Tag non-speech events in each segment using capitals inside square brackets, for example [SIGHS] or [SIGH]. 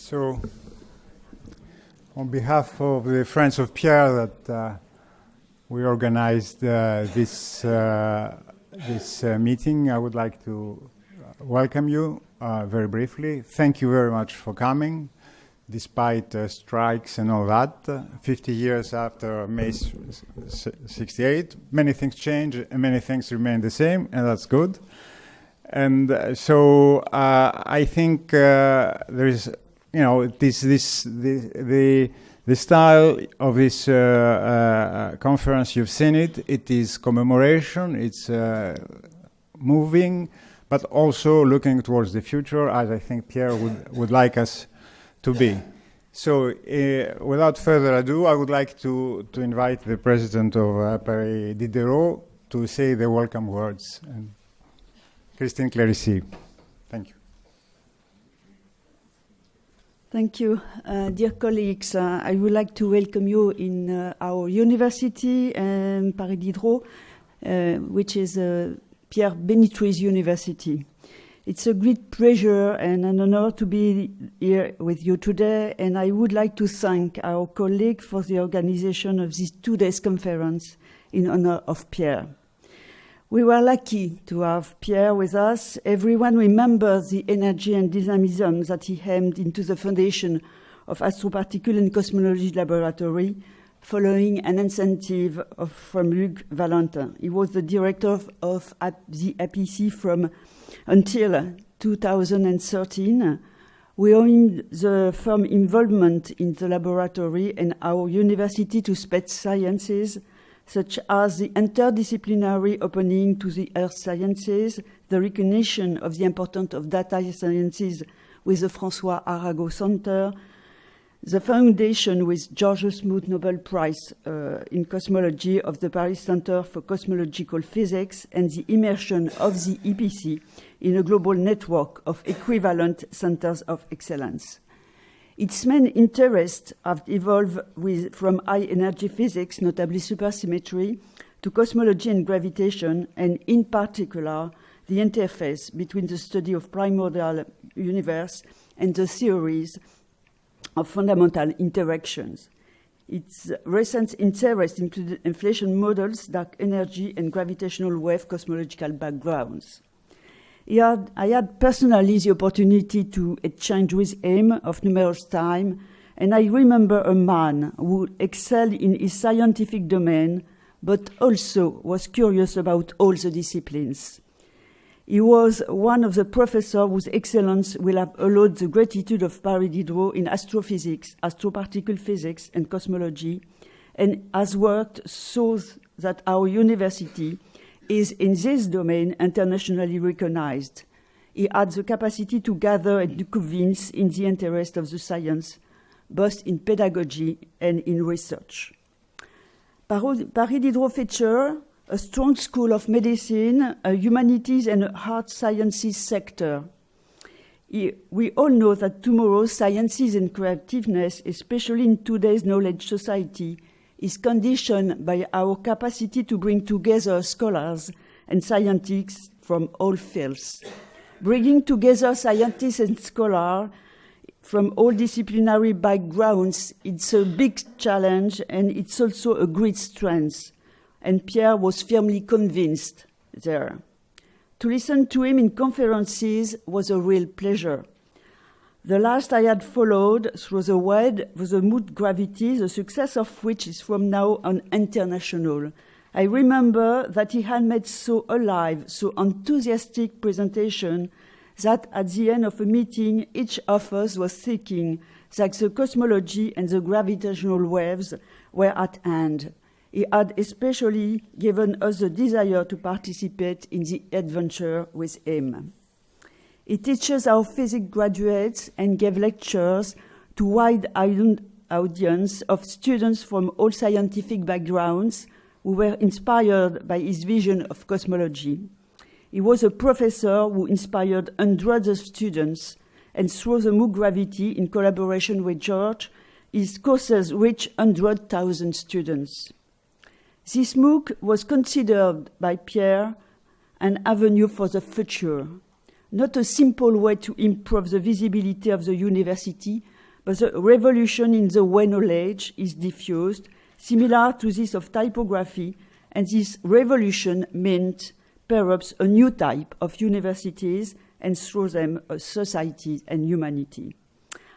So, on behalf of the Friends of Pierre, that uh, we organized uh, this uh, this uh, meeting, I would like to welcome you uh, very briefly. Thank you very much for coming, despite uh, strikes and all that. 50 years after May 68, many things change and many things remain the same, and that's good. And uh, so uh, I think uh, there is, you know, this this the the, the style of this uh, uh, conference. You've seen it. It is commemoration. It's uh, moving, but also looking towards the future, as I think Pierre would would like us to be. So, without further ado, I would like to to invite the president of Paris Diderot to say the welcome words. And Christine Clerici. Thank you. Thank you. Uh, dear colleagues, uh, I would like to welcome you in uh, our university, um, Paris Diderot, uh, which is uh, Pierre Binétruy's university. It's a great pleasure and an honor to be here with you today, and I would like to thank our colleague for the organization of this two days conference in honor of Pierre. We were lucky to have Pierre with us. Everyone remembers the energy and dynamism that he hemmed into the foundation of Astroparticle and Cosmology Laboratory following an incentive of, from Luc Valentin. He was the director of, of the APC from until 2013. We owe him the firm involvement in the laboratory and our university to space sciences such as the interdisciplinary opening to the earth sciences, the recognition of the importance of data sciences with the François Arago Center, the foundation with George Smoot Nobel Prize uh, in Cosmology of the Paris Center for Cosmological Physics, and the immersion of the APC in a global network of equivalent centers of excellence. Its main interests have evolved with, from high energy physics, notably supersymmetry, to cosmology and gravitation, and in particular, the interface between the study of primordial universe and the theories of fundamental interactions. Its recent interest included inflation models, dark energy, and gravitational wave cosmological backgrounds. Had, I had personally the opportunity to exchange with him of numerous times, and I remember a man who excelled in his scientific domain, but also was curious about all the disciplines. He was one of the professors whose excellence will have allowed the gratitude of Paris Diderot in astrophysics, astroparticle physics, and cosmology, and has worked so that our university is in this domain internationally recognized. He had the capacity to gather and to convince in the interest of the science, both in pedagogy and in research. Paris Diderot feature a strong school of medicine, a humanities, and hard sciences sector. We all know that tomorrow's sciences and creativeness, especially in today's knowledge society, is conditioned by our capacity to bring together scholars and scientists from all fields. Bringing together scientists and scholars from all disciplinary backgrounds, it's a big challenge and it's also a great strength. And Pierre was firmly convinced there. To listen to him in conferences was a real pleasure. The last I had followed through the web was the MOOC gravity, the success of which is from now on international. I remember that he had made so alive, so enthusiastic presentation that at the end of a meeting, each of us was thinking that the cosmology and the gravitational waves were at hand. He had especially given us the desire to participate in the adventure with him. He teaches our physics graduates and gave lectures to wide audience of students from all scientific backgrounds who were inspired by his vision of cosmology. He was a professor who inspired hundreds of students, and through the MOOC Gravity, in collaboration with George, his courses reached 100,000 students. This MOOC was considered by Pierre an avenue for the future not a simple way to improve the visibility of the university, but the revolution in the way knowledge is diffused, similar to this of typography, and this revolution meant perhaps a new type of universities and through them a society and humanity.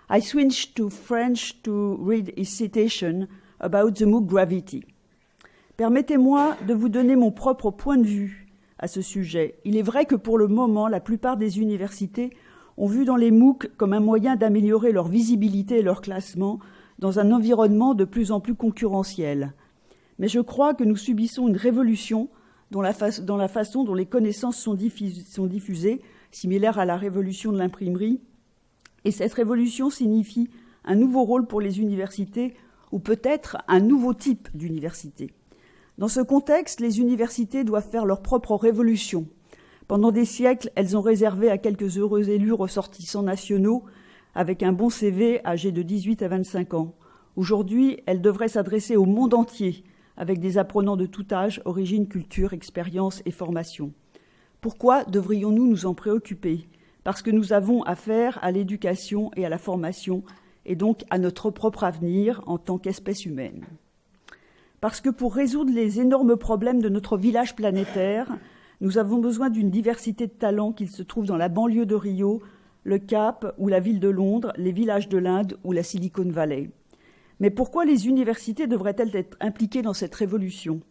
I switched to French to read his citation about the MOOC gravity. Permettez-moi de vous donner mon propre point de vue à ce sujet. Il est vrai que pour le moment, la plupart des universités ont vu dans les MOOC comme un moyen d'améliorer leur visibilité et leur classement dans un environnement de plus en plus concurrentiel. Mais je crois que nous subissons une révolution dans la, façon dont les connaissances sont, sont diffusées, similaire à la révolution de l'imprimerie. Et cette révolution signifie un nouveau rôle pour les universités ou peut-être un nouveau type d'université. Dans ce contexte, les universités doivent faire leur propre révolution. Pendant des siècles, elles ont réservé à quelques heureux élus ressortissants nationaux avec un bon CV âgés de 18 à 25 ans. Aujourd'hui, elles devraient s'adresser au monde entier avec des apprenants de tout âge, origine, culture, expérience et formation. Pourquoi devrions-nous nous en préoccuper? Parce que nous avons affaire à l'éducation et à la formation, et donc à notre propre avenir en tant qu'espèce humaine. Parce que pour résoudre les énormes problèmes de notre village planétaire, nous avons besoin d'une diversité de talents qu'il se trouve dans la banlieue de Rio, le Cap ou la ville de Londres, les villages de l'Inde ou la Silicon Valley. Mais pourquoi les universités devraient-elles être impliquées dans cette révolution?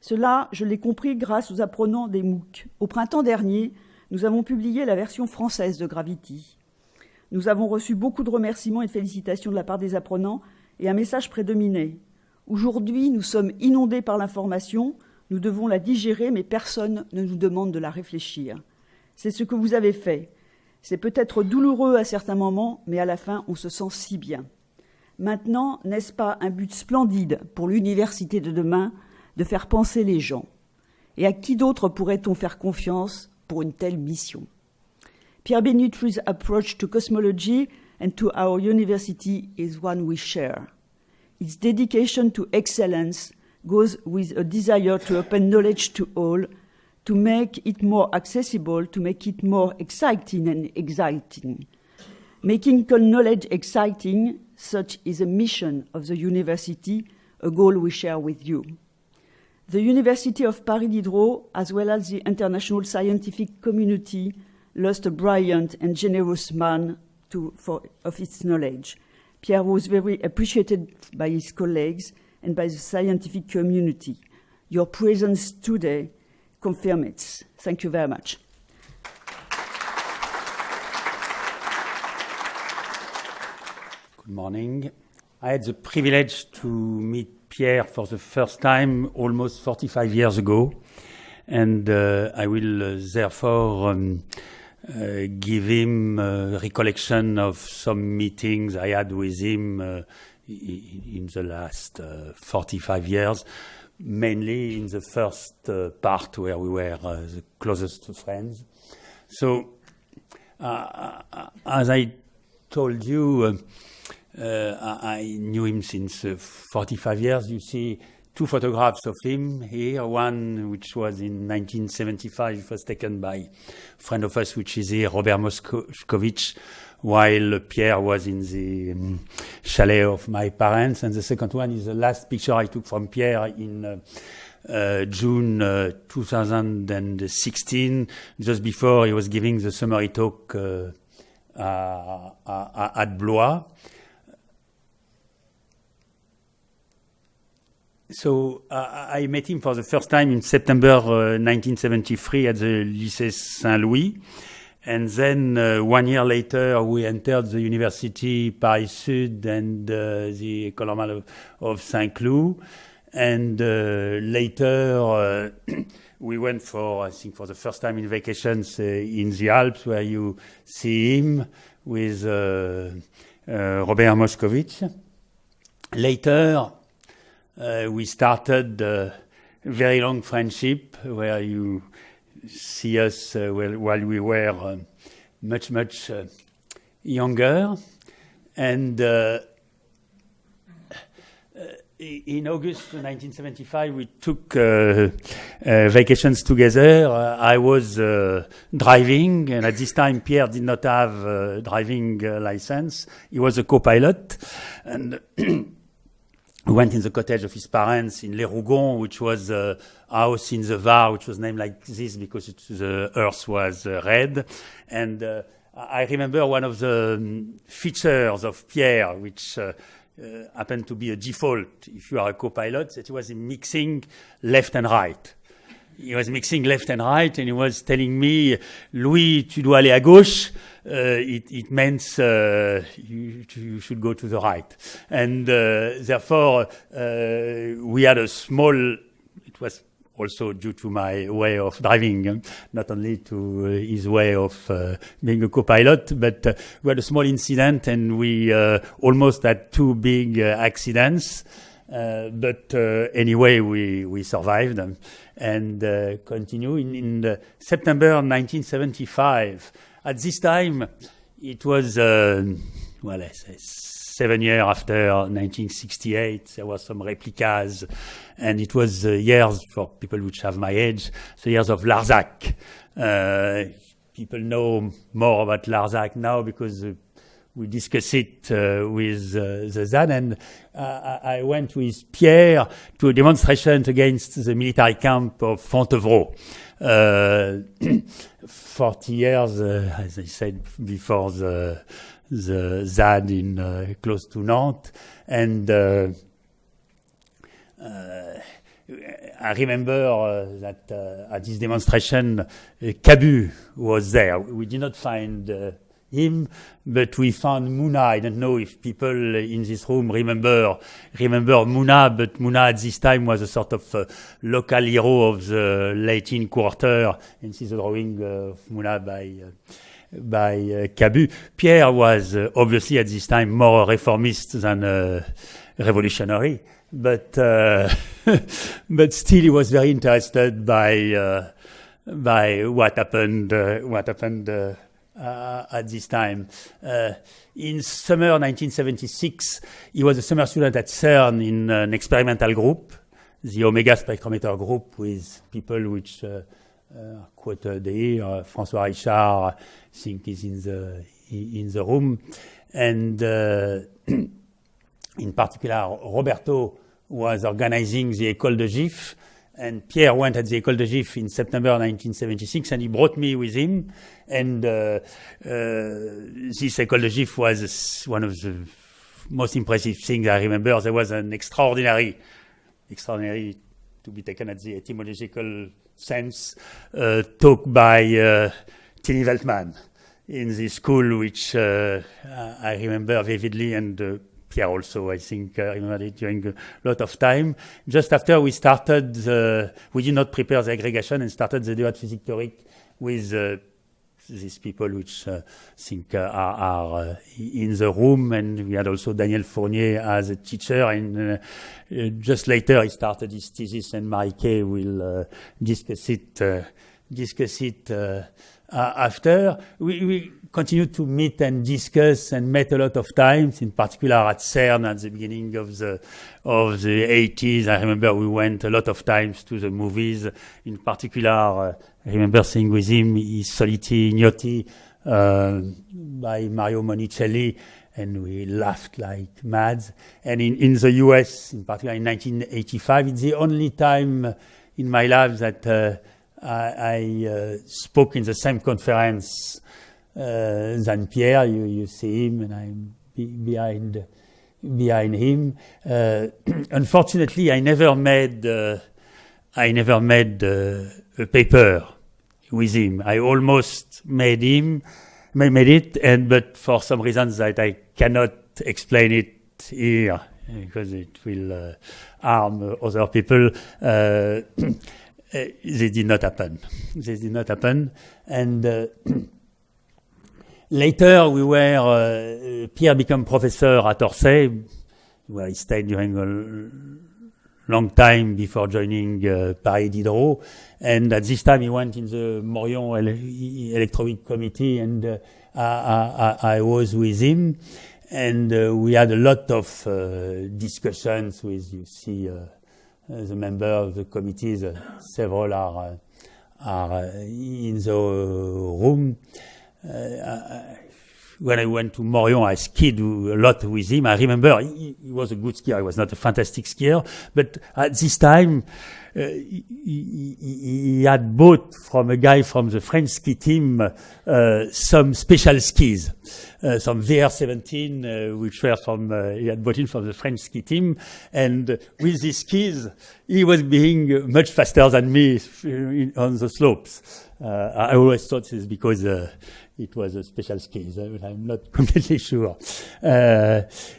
Cela, je l'ai compris grâce aux apprenants des MOOC. Au printemps dernier, nous avons publié la version française de Gravity. Nous avons reçu beaucoup de remerciements et de félicitations de la part des apprenants et un message prédominait. Aujourd'hui, nous sommes inondés par l'information, nous devons la digérer, mais personne ne nous demande de la réfléchir. C'est ce que vous avez fait. C'est peut-être douloureux à certains moments, mais à la fin, on se sent si bien. Maintenant, n'est-ce pas un but splendide pour l'université de demain de faire penser les gens? Et à qui d'autre pourrait-on faire confiance pour une telle mission? Pierre Benutru's approach to cosmology and to our university is one we share. Its dedication to excellence goes with a desire to open knowledge to all, to make it more accessible, to make it more exciting and exciting. Making knowledge exciting, such is a mission of the university, a goal we share with you. The University of Paris Diderot, as well as the international scientific community, lost a brilliant and generous man to, for, of its knowledge. Pierre was very appreciated by his colleagues and by the scientific community. Your presence today confirms it. Thank you very much. Good morning. I had the privilege to meet Pierre for the first time almost 45 years ago, and uh, I will uh, therefore um, uh, give him a recollection of some meetings I had with him uh, in the last uh, 45 years, mainly in the first uh, part where we were the closest friends. So, as I told you, uh, I knew him since uh, 45 years. You see two photographs of him here. One which was in 1975, was taken by a friend of us, which is here, Robert Moscovich, while Pierre was in the um, chalet of my parents. And the second one is the last picture I took from Pierre in uh, uh, June uh, 2016, just before he was giving the summary talk uh, at Blois. So uh, I met him for the first time in September uh, 1973 at the Lycée Saint-Louis. And then uh, one year later, we entered the University Paris Sud and uh, the École Normale of, of Saint-Cloud. And uh, later, uh, [CLEARS THROAT] we went for, I think, for the first time in vacations in the Alps, where you see him with Robert Moscovich. Later, uh, we started a very long friendship where you see us uh, while, while, we were uh, much, much uh, younger. And uh, in August 1975, we took uh, uh, vacations together. Uh, I was uh, driving, and at this time, Pierre did not have a driving uh, license. He was a co-pilot, and [CLEARS THROAT] we went in the cottage of his parents in Les Rougons, which was a house in the Var, which was named like this because it, the earth was uh, red. And I remember one of the um, features of Pierre, which uh, happened to be a default if you are a co-pilot, that he was mixing left and right. He was mixing left and right, and he was telling me, Louis, tu dois aller à gauche. Uh, it, it, means uh, you, you, should go to the right. And uh, therefore, uh, we had a small, it was also due to my way of driving, not only to uh, his way of uh, being a co-pilot, but we had a small incident and we almost had two big accidents. But anyway, we, we survived and continue. In, in September 1975, at this time, it was, well, I say seven years after 1968, there were some replicas, and it was uh, years for people which have my age, the years of Larzac. Uh, people know more about Larzac now because uh, we discuss it uh, with uh, the ZAD, and uh, I went with Pierre to a demonstration against the military camp of Fontevraud. [CLEARS THROAT] 40 years, as I said before, the the ZAD in uh, close to Nantes, and uh, uh, I remember that at this demonstration, Cabu was there. We did not find him, but we found Mouna. I don't know if people in this room remember remember Mouna, but Mouna at this time was a sort of uh, local hero of the Latin Quarter. And see the drawing of Mouna by uh, by uh, Cabu. Pierre was uh, obviously at this time more reformist than a revolutionary, but uh, [LAUGHS] but still he was very interested by by what happened what happened uh, at this time. in summer 1976, he was a summer student at CERN in an experimental group, the Omega spectrometer group, with people which quoted here, François Richard, think is in the in the room, and uh, [CLEARS THROAT] in particular Roberto was organizing the École de GIF, and Pierre went at the École de GIF in September 1976, and he brought me with him. And uh, uh, this École de GIF was one of the most impressive things I remember. There was an extraordinary, extraordinary to be taken at the etymological sense, uh, talk by uh, Veltman in the school, which uh, I remember vividly, and uh, also, I think, uh, remembered it during a lot of time. Just after we started, the, we did not prepare the aggregation and started the Debat Physique Théorique with uh, these people which uh, think uh, are, are uh, in the room, and we had also Daniel Fournier as a teacher. And just later, he started his thesis, and Marie will discuss it. discuss it uh, after. We, we continued to meet and discuss and met a lot of times, in particular at CERN at the beginning of the of the 80s. I remember we went a lot of times to the movies. In particular, uh, I remember seeing with him I Soliti Ignoti uh, by Mario Monicelli, and we laughed like mad. And in, in the US, in particular in 1985, it's the only time in my life that uh, I, I uh, spoke in the same conference uh, than Pierre. You, you see him, and I'm be behind behind him. Uh, [CLEARS THROAT] unfortunately, I never made I never made a paper with him. I almost made him made it, and but for some reasons that I cannot explain it here because it will uh, harm other people. Uh, [CLEARS THROAT] they did not happen. They did not happen. And uh, [CLEARS THROAT] later we were, uh, Pierre became professor at Orsay, where he stayed during a long time before joining uh, Paris Diderot. And at this time he went in the Morion ele Electroweek Committee and uh, I, was with him. and we had a lot of discussions with, you see, Uh, the member of the committees, uh, several are, uh, are in the room. when I went to Morillon, I skied a lot with him. I remember he, he, was a good skier. He was not a fantastic skier, but at this time, uh, he, had bought from a guy from the French ski team uh, some special skis, uh, some VR17, uh, which were from he had bought in from the French ski team, and with these skis, he was being much faster than me on the slopes. I always thought this because it was a special case. I'm not [LAUGHS] completely sure.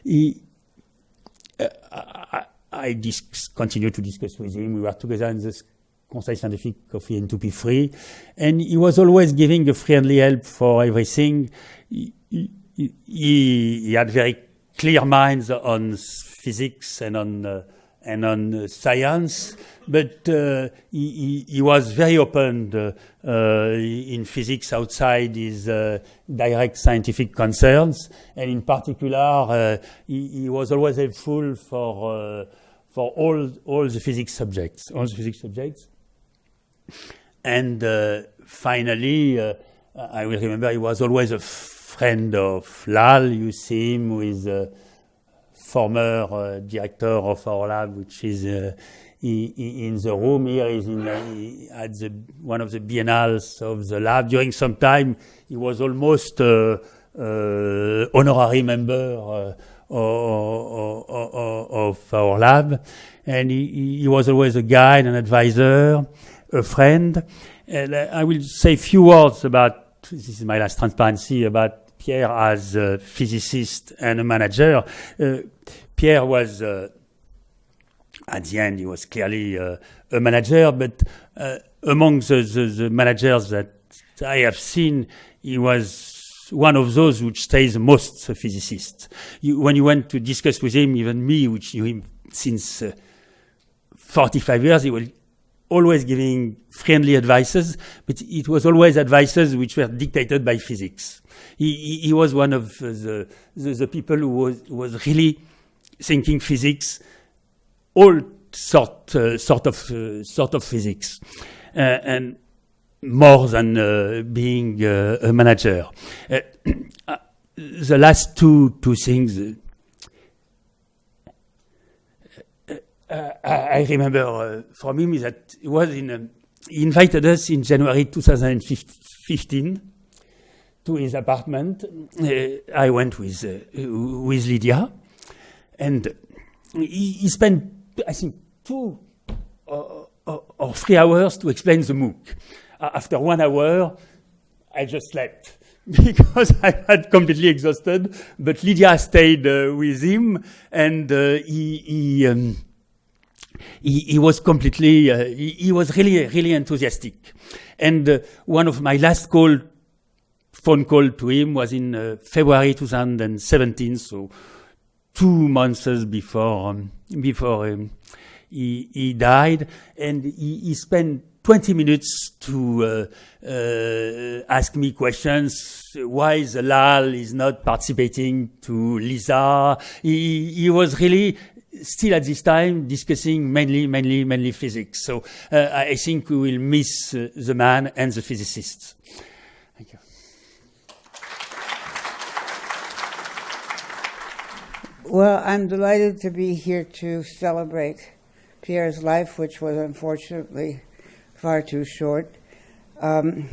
He, I, I continued to discuss with him. We were together in the Conseil Scientifique of IN2P3, and he was always giving a friendly help for everything. He, he, he had very clear minds on physics and on uh, and on uh, science, but uh, he, he, was very open uh, uh in physics outside his uh, direct scientific concerns, and in particular, he, he, was always helpful for for all all the physics subjects, all the physics subjects. And finally, I will remember he was always a friend of Lal. You see him with former uh, director of our lab, which is uh, in the room here. He's in, uh, at the, one of the biennales of the lab. During some time, he was almost uh, uh, honorary member of, our lab. And he, he, was always a guide, an advisor, a friend. And I will say a few words about, this is my last transparency, about Pierre as a physicist and a manager. Uh, Pierre was, uh, at the end, he was clearly uh, a manager, but uh, among the, the, the, managers that I have seen, he was one of those which stays most a physicist. You, when you went to discuss with him, even me, which knew him since uh, 45 years, he was always giving friendly advices, but it was always advices which were dictated by physics he, he was one of the, the, the, people who was, was really thinking physics, all sort, uh, sort, of, uh, sort of physics, uh, and more than uh, being uh, a manager. Uh, [CLEARS THROAT] the last two, two things. I remember from him is that he was in. Um, he invited us in January 2015 to his apartment. Uh, I went with uh, with Lydia, and he, he, spent I think two or, or, or three hours to explain the MOOC. After one hour, I just slept [LAUGHS] because I had completely exhausted. But Lydia stayed uh, with him, and uh, he. he, um, he, he, was completely, uh, he, he, was really, really enthusiastic. And uh, one of my last calls phone call to him was in uh, February 2017, so two months before um, before um, he, he, died, and he, he, spent 20 minutes to uh, uh, ask me questions. Why the LAL is not participating to LISA? He, he was really still at this time discussing mainly, mainly, mainly physics. So uh, I think we will miss uh, the man and the physicists. Thank you. Well, I'm delighted to be here to celebrate Pierre's life, which was unfortunately far too short. Um,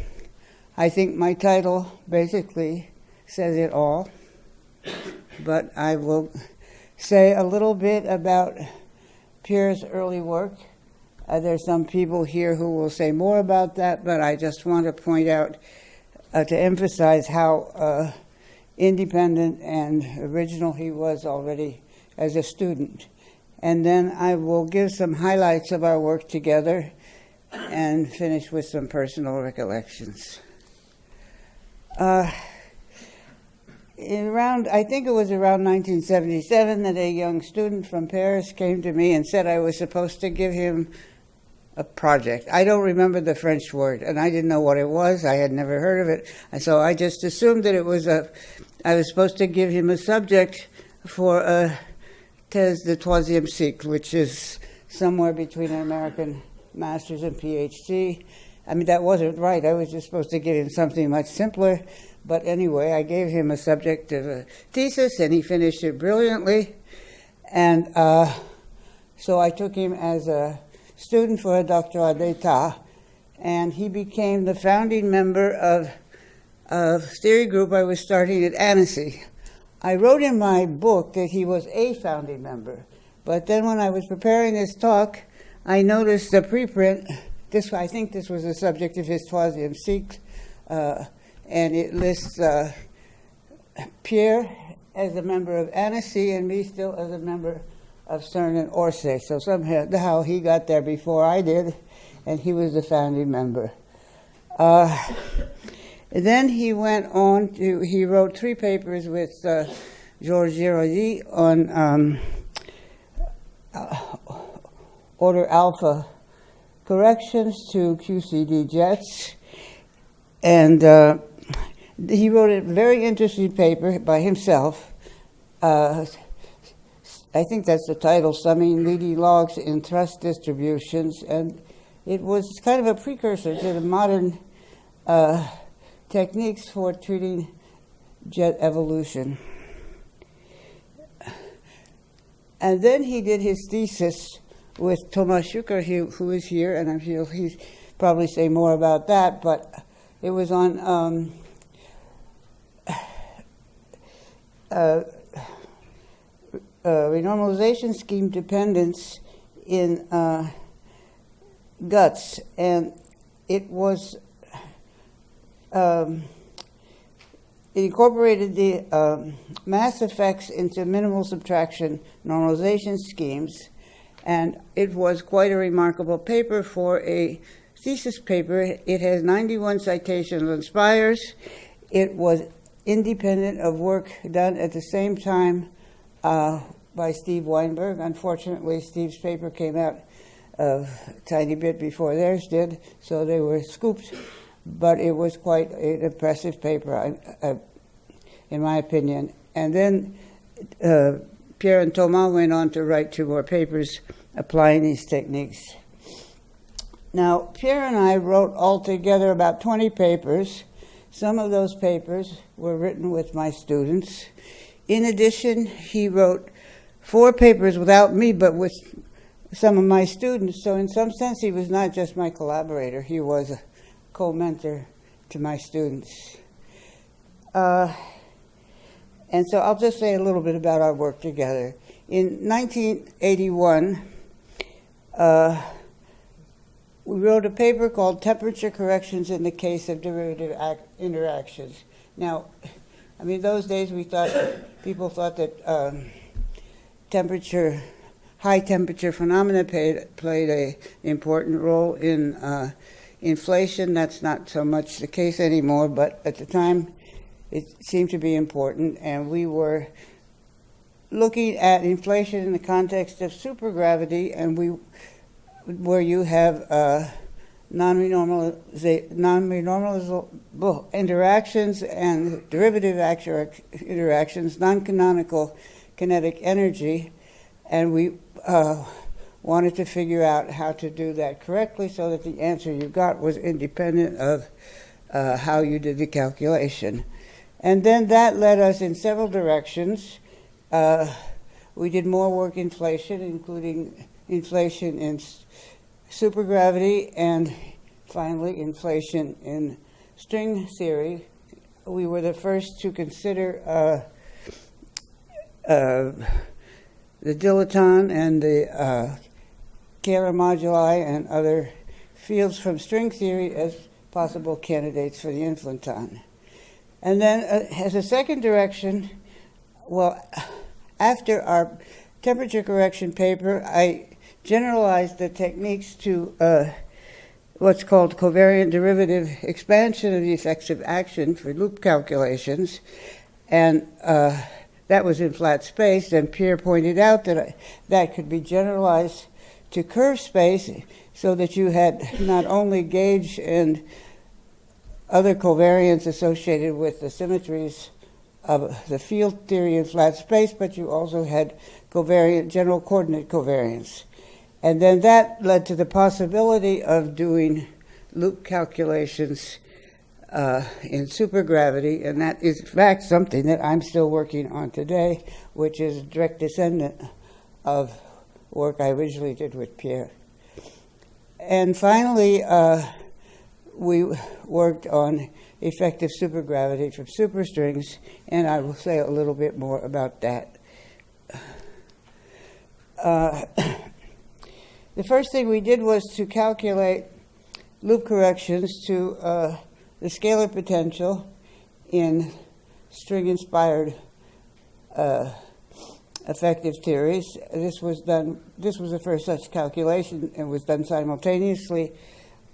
I think my title basically says it all, but I will say a little bit about Pierre's early work. Uh, there's some people here who will say more about that, but I just want to point out uh, to emphasize how. Uh, independent and original he was already as a student. And then I will give some highlights of our work together and finish with some personal recollections. Uh, around, I think it was around 1977 that a young student from Paris came to me and said I was supposed to give him a project. I don't remember the French word, and I didn't know what it was. I had never heard of it, and so I just assumed that it was a I was supposed to give him a subject for a thèse de troisième cycle, which is somewhere between an American master's and PhD. I mean, that wasn't right. I was just supposed to give him something much simpler. But anyway, I gave him a subject of a thesis, and he finished it brilliantly. And uh, so I took him as a student for a doctorat d'etat, and he became the founding member of a theory group I was starting at Annecy. I wrote in my book that he was a founding member, but then when I was preparing this talk, I noticed the preprint. This, I think, this was the subject of his troisième cycle, uh, and it lists uh, Pierre as a member of Annecy and me still as a member of CERN and Orsay. So somehow he got there before I did, and he was the founding member. Uh, then he went on to, he wrote three papers with uh, Georges Girardi on um, uh, order alpha corrections to QCD jets. And uh, he wrote a very interesting paper by himself. Uh, I think that's the title, Summing Leading Logs in Thrust Distributions. And it was kind of a precursor to the modern uh, techniques for treating jet evolution. And then he did his thesis with Thomas Schucker, who is here, and I'm sure he'll probably say more about that, but it was on um, [SIGHS] uh, uh, renormalization scheme dependence in uh, GUTs, and it was um, it incorporated the um, mass effects into minimal subtraction normalization schemes, and it was quite a remarkable paper for a thesis paper. It has 91 citations on Spires. It was independent of work done at the same time uh, by Steve Weinberg. Unfortunately, Steve's paper came out a tiny bit before theirs did, so they were scooped but it was quite an impressive paper, in my opinion. And then uh, Pierre and Thomas went on to write two more papers applying these techniques. Now, Pierre and I wrote altogether about 20 papers. Some of those papers were written with my students. In addition, he wrote four papers without me, but with some of my students. So, in some sense, he was not just my collaborator, he was a co-mentor to my students. Uh, and so I'll just say a little bit about our work together. In 1981, uh, we wrote a paper called Temperature Corrections in the Case of Derivative Interactions. Now, I mean, those days we thought, people thought that um, temperature, high temperature phenomena played, played an important role in uh, inflation, that's not so much the case anymore, but at the time it seemed to be important, and we were looking at inflation in the context of supergravity, and we, where you have non-renormalizable interactions and derivative interactions, non-canonical kinetic energy, and we uh, wanted to figure out how to do that correctly so that the answer you got was independent of uh, how you did the calculation. And then that led us in several directions. Uh, we did more work in inflation, including inflation in supergravity and finally inflation in string theory. We were the first to consider uh, uh, the dilaton and the uh, scalar moduli and other fields from string theory as possible candidates for the inflaton. And then, uh, as a second direction, well, after our temperature correction paper, I generalized the techniques to uh, what's called covariant derivative expansion of the effective action for loop calculations. And uh, that was in flat space, and Pierre pointed out that I, that could be generalized to curve space so that you had not only gauge and other covariance associated with the symmetries of the field theory in flat space, but you also had covariant general coordinate covariance. And then that led to the possibility of doing loop calculations uh, in supergravity, and that is, in fact, something that I'm still working on today, which is a direct descendant of work I originally did with Pierre. And finally, uh, we worked on effective supergravity from superstrings, and I will say a little bit more about that. Uh, [COUGHS] the first thing we did was to calculate loop corrections to uh, the scalar potential in string inspired uh, effective theories. This was done. This was the first such calculation, and was done simultaneously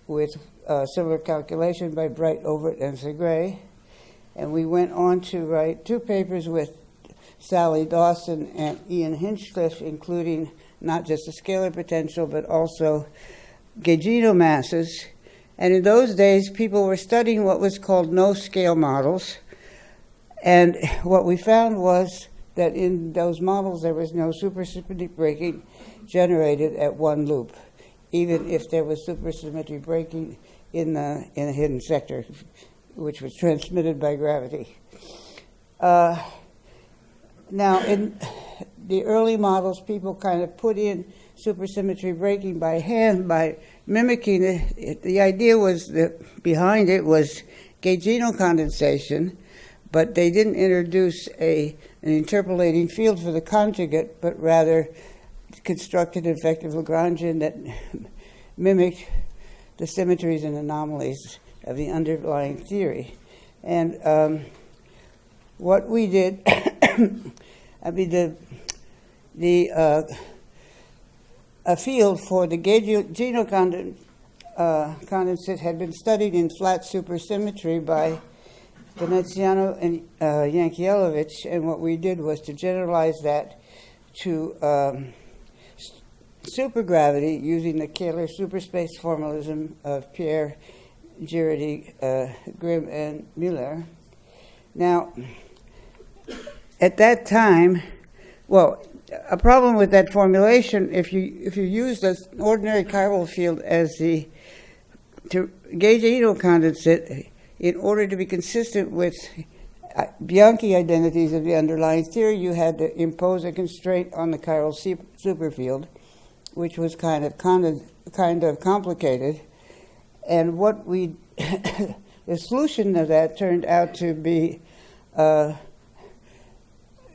with a similar calculation by Bright, Overt, and Segre. And we went on to write two papers with Sally Dawson and Ian Hinchliffe, including not just the scalar potential, but also gaugino masses. And in those days, people were studying what was called no scale models. And what we found was that in those models there was no supersymmetry breaking generated at one loop, even if there was supersymmetry breaking in the in a hidden sector, which was transmitted by gravity. Uh, now, in the early models, people kind of put in supersymmetry breaking by hand by mimicking it. The idea was that behind it was gaugino condensation, but they didn't introduce a an interpolating field for the conjugate, but rather constructed an effective Lagrangian that [LAUGHS] mimicked the symmetries and anomalies of the underlying theory. And um, what we did, [COUGHS] I mean, the, the uh, a field for the gaugino condensate, uh, condensate had been studied in flat supersymmetry by Veneziano and uh, and what we did was to generalize that to um, supergravity using the Kähler superspace formalism of Pierre, Girardi, uh, Grimm, and Müller. Now, at that time, well, a problem with that formulation, if you if you use the ordinary chiral field as the to gauge condensate, in order to be consistent with uh, Bianchi identities of the underlying theory, you had to impose a constraint on the chiral superfield, which was kind of kind of, kind of complicated. And what we [COUGHS] the solution of that turned out to be uh,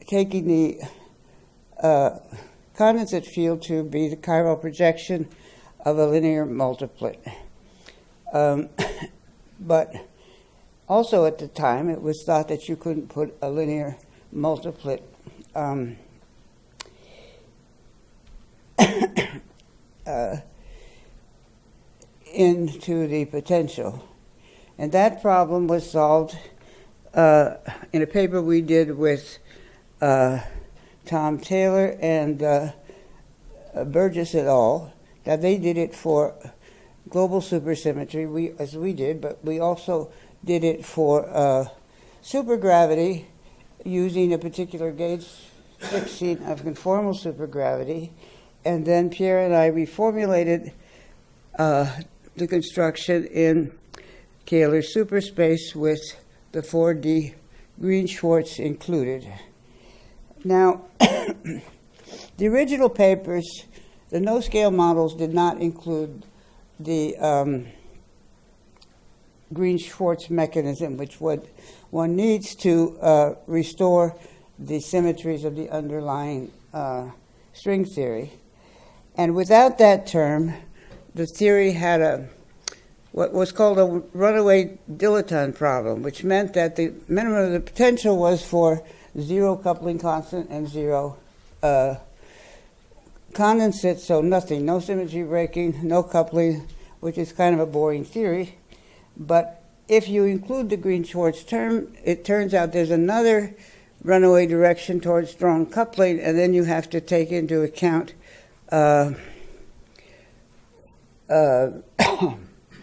taking the uh, condensate field to be the chiral projection of a linear multiplet. Um, [COUGHS] but also, at the time, it was thought that you couldn't put a linear multiplet um, uh, [COUGHS] into the potential. And that problem was solved uh, in a paper we did with uh, Tom Taylor and uh, Burgess et al. Now, they did it for global supersymmetry, we, as we did, but we also did it for uh, supergravity using a particular gauge fixing of conformal supergravity. And then Pierre and I reformulated uh, the construction in Kähler superspace with the 4D Green Schwarz included. Now, [COUGHS] the original papers, the no scale models did not include the um, Green Schwarz mechanism, which would, one needs to uh, restore the symmetries of the underlying uh, string theory. And without that term, the theory had a what was called a runaway dilaton problem, which meant that the minimum of the potential was for zero coupling constant and zero uh, condensate, so nothing, no symmetry breaking, no coupling, which is kind of a boring theory. But if you include the Green Schwarz term, it turns out there's another runaway direction towards strong coupling, and then you have to take into account uh, uh, [COUGHS]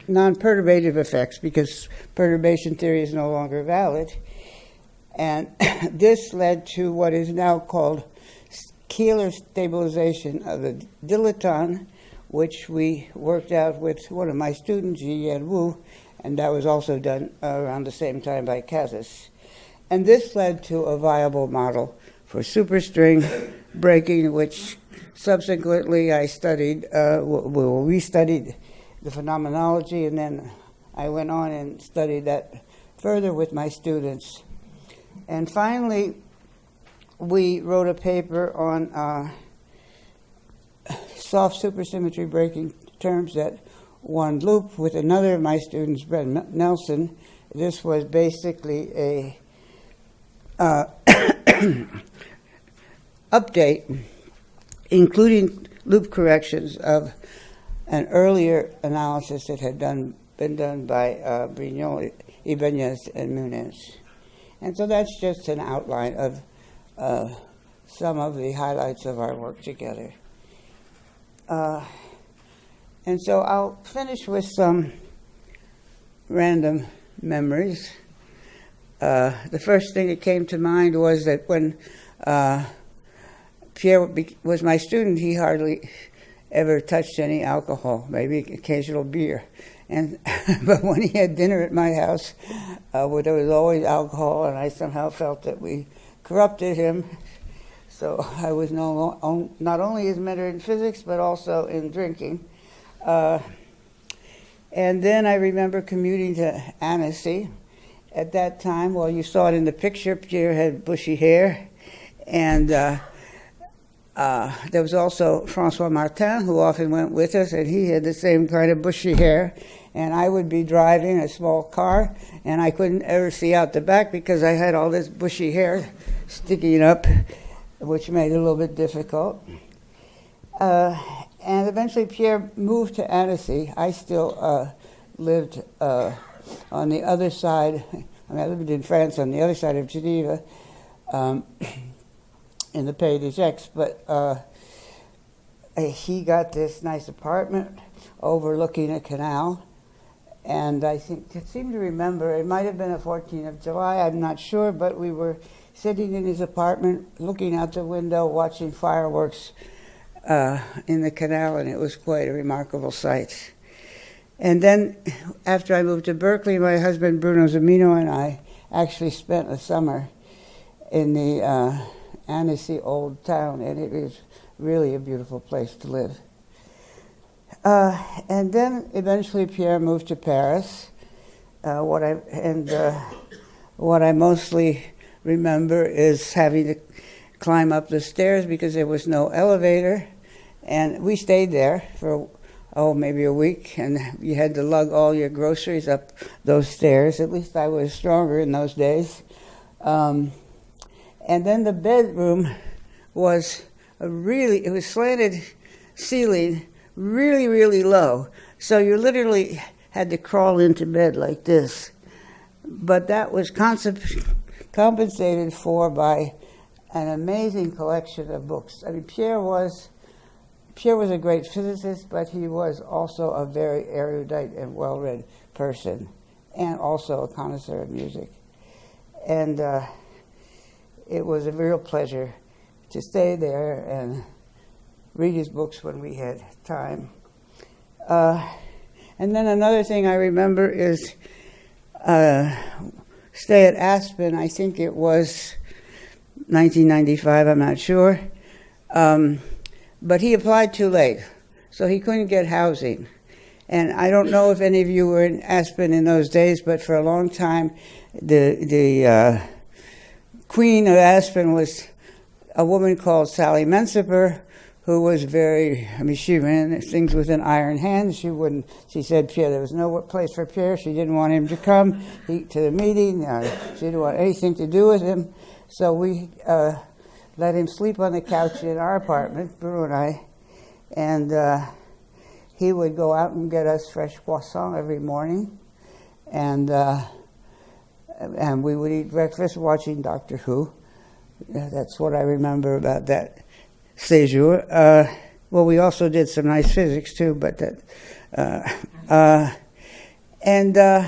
non perturbative effects because perturbation theory is no longer valid. And [COUGHS] this led to what is now called Kähler stabilization of the dilaton, which we worked out with one of my students, Yi-Yen Wu, and that was also done around the same time by Casas. And this led to a viable model for superstring breaking, which subsequently I studied, uh, well, we studied the phenomenology, and then I went on and studied that further with my students. And finally, we wrote a paper on uh, soft supersymmetry breaking terms that one loop with another of my students, Brent Nelson. This was basically a uh, [COUGHS] [COUGHS] update, including loop corrections of an earlier analysis that had done, been done by uh, Brignole, Ibanez, and Muñoz. And so that's just an outline of uh, some of the highlights of our work together. Uh, and so I'll finish with some random memories. Uh, the first thing that came to mind was that when uh, Pierre was my student, he hardly ever touched any alcohol, maybe occasional beer. And [LAUGHS] but when he had dinner at my house, uh, where there was always alcohol, and I somehow felt that we corrupted him. So I was no, not only his mentor in physics, but also in drinking. Uh, and then I remember commuting to Annecy. At that time, well, you saw it in the picture, Pierre had bushy hair. And uh, uh, there was also Francois Martin, who often went with us, and he had the same kind of bushy hair. And I would be driving a small car, and I couldn't ever see out the back because I had all this bushy hair sticking up, which made it a little bit difficult. Uh, and eventually Pierre moved to Annecy. I still uh, lived uh, on the other side. [LAUGHS] I mean, I lived in France on the other side of Geneva, um, in the Pays de Gex. But uh, he got this nice apartment overlooking a canal. And I think, I seem to remember, it might have been the 14th of July, I'm not sure, but we were sitting in his apartment, looking out the window, watching fireworks uh, in the canal, and it was quite a remarkable sight. And then, after I moved to Berkeley, my husband Bruno Zumino and I actually spent a summer in the uh, Annecy Old Town, and it is really a beautiful place to live. Uh, and then eventually Pierre moved to Paris. Uh, what I and uh, what I mostly remember is having to climb up the stairs because there was no elevator, and we stayed there for, oh, maybe a week, and you had to lug all your groceries up those stairs. At least I was stronger in those days. Um, and then the bedroom was a really, it was slanted ceiling, really, really low. So you literally had to crawl into bed like this. But that was compensated for by an amazing collection of books. I mean, Pierre was Pierre was a great physicist, but he was also a very erudite and well read person, and also a connoisseur of music. And uh, it was a real pleasure to stay there and read his books when we had time. Uh, and then another thing I remember is uh, stay at Aspen. I think it was 1995. I'm not sure. Um, but he applied too late, so he couldn't get housing. And I don't know if any of you were in Aspen in those days, but for a long time, the the uh, queen of Aspen was a woman called Sally Mencimer, who was very, I mean, she ran things with an iron hand. She wouldn't, she said, Pierre, there was no place for Pierre. She didn't want him to come he, to the meeting. Uh, she didn't want anything to do with him. So we uh, let him sleep on the couch in our apartment, Bruno and I, and uh, he would go out and get us fresh croissant every morning, and uh, and we would eat breakfast watching Doctor Who. That's what I remember about that séjour. Uh, well, we also did some nice physics too, but that, uh, uh, and uh,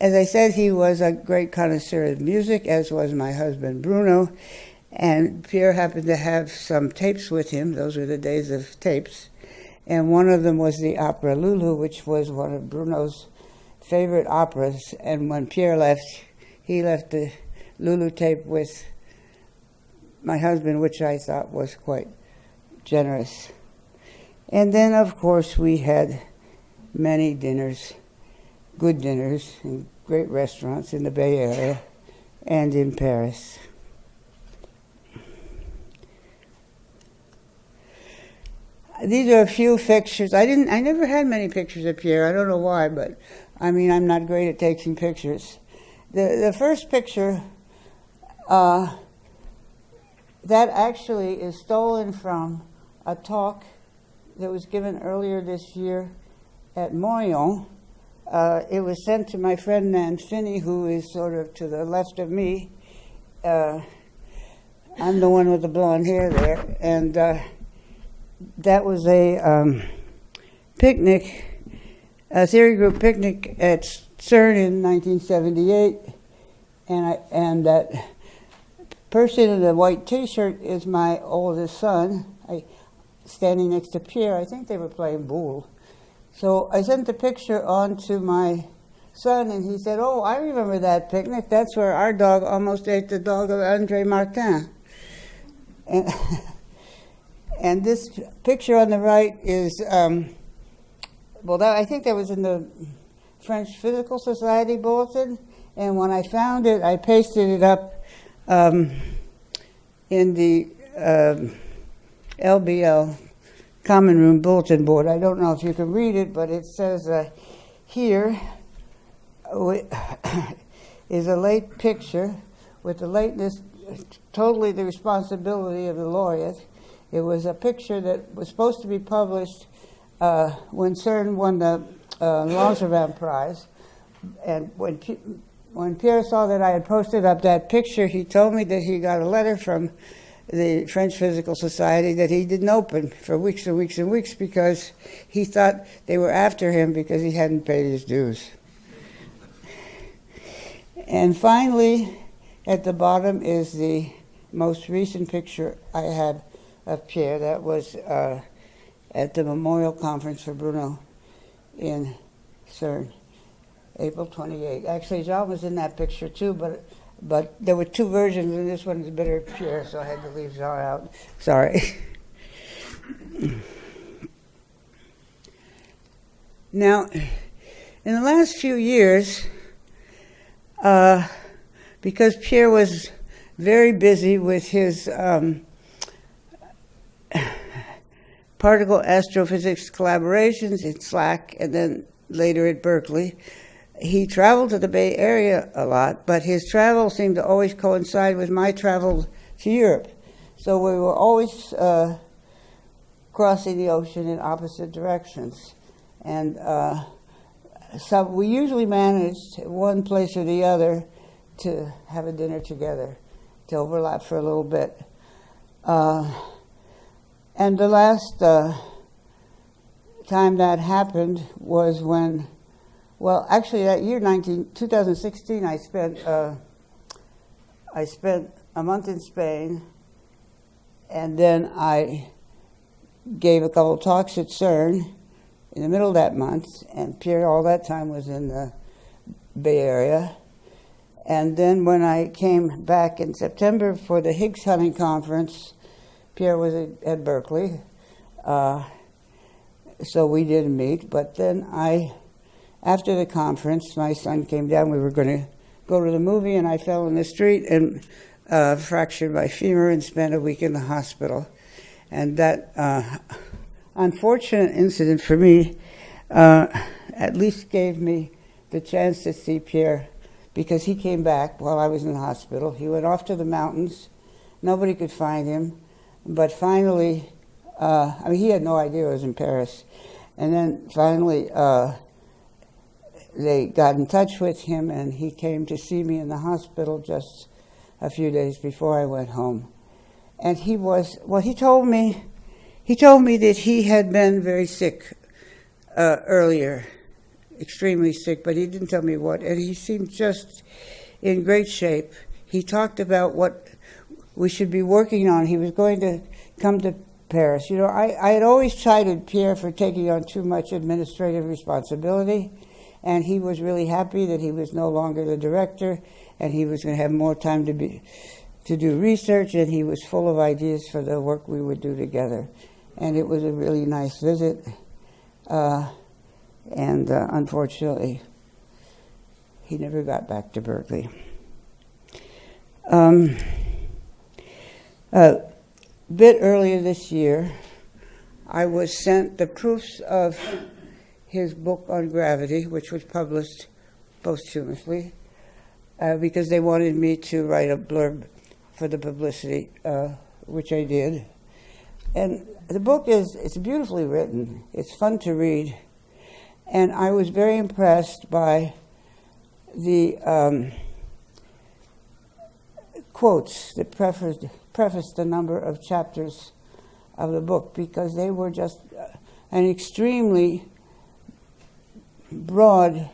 as I said, he was a great connoisseur of music, as was my husband Bruno. And Pierre happened to have some tapes with him. Those were the days of tapes. And one of them was the opera Lulu, which was one of Bruno's favorite operas. And when Pierre left, he left the Lulu tape with my husband, which I thought was quite generous. And then, of course, we had many dinners, good dinners, in great restaurants in the Bay Area and in Paris. These are a few pictures. I didn't. I never had many pictures of Pierre. I don't know why, but I mean, I'm not great at taking pictures. The the first picture, uh, that actually is stolen from a talk that was given earlier this year at Moriond. Uh, it was sent to my friend Nan Finney, who is sort of to the left of me. Uh, I'm the one with the blonde hair there, and uh, that was a um, picnic, a theory group picnic at CERN in 1978, and I, and that person in the white T-shirt is my oldest son. I, standing next to Pierre, I think they were playing boule. So I sent the picture on to my son, and he said, "Oh, I remember that picnic. That's where our dog almost ate the dog of Andre Martin." And [LAUGHS] And this picture on the right is, um, well, that, I think that was in the French Physical Society bulletin. And when I found it, I pasted it up um, in the uh, LBL Common Room Bulletin Board. I don't know if you can read it, but it says uh, here [COUGHS] is a late picture with the lateness totally the responsibility of the laureate it was a picture that was supposed to be published uh, when CERN won the uh, Langevin Prize. And when, when Pierre saw that I had posted up that picture, he told me that he got a letter from the French Physical Society that he didn't open for weeks and weeks and weeks because he thought they were after him because he hadn't paid his dues. And finally, at the bottom is the most recent picture I had of Pierre. That was uh, at the Memorial Conference for Bruno in CERN, April 28. Actually, Jean was in that picture too, but but there were two versions, and this one is better Pierre, so I had to leave Jean out. Sorry. [LAUGHS] now, in the last few years, uh, because Pierre was very busy with his um, particle astrophysics collaborations in SLAC and then later at Berkeley. He traveled to the Bay Area a lot, but his travel seemed to always coincide with my travel to Europe. So we were always uh, crossing the ocean in opposite directions. And uh, so we usually managed one place or the other to have a dinner together, to overlap for a little bit. Uh, and the last uh, time that happened was when, well, actually that year, 19, 2016, I spent, uh, I spent a month in Spain, and then I gave a couple talks at CERN in the middle of that month, and Pierre all that time was in the Bay Area. And then when I came back in September for the Higgs hunting conference, Pierre was at, Berkeley, uh, so we didn't meet. But then I, after the conference, my son came down. We were going to go to the movie, and I fell in the street and uh, fractured my femur and spent a week in the hospital. And that uh, unfortunate incident for me uh, at least gave me the chance to see Pierre because he came back while I was in the hospital. He went off to the mountains. Nobody could find him. But finally, uh, I mean, he had no idea I was in Paris. And then finally, uh, they got in touch with him, and he came to see me in the hospital just a few days before I went home. And he was, well, he told me, he told me that he had been very sick uh, earlier extremely sick, but he didn't tell me what. And he seemed just in great shape. He talked about what we should be working on. He was going to come to Paris. You know, I, I had always chided Pierre for taking on too much administrative responsibility, and he was really happy that he was no longer the director and he was going to have more time to be to do research, and he was full of ideas for the work we would do together. And it was a really nice visit. Uh, and uh, unfortunately, he never got back to Berkeley. Um, a bit earlier this year, I was sent the proofs of his book on gravity, which was published posthumously, uh, because they wanted me to write a blurb for the publicity, uh, which I did. And the book is it's beautifully written. It's fun to read, and I was very impressed by the um, quotes that prefaced, prefaced a number of chapters of the book because they were just uh, an extremely broad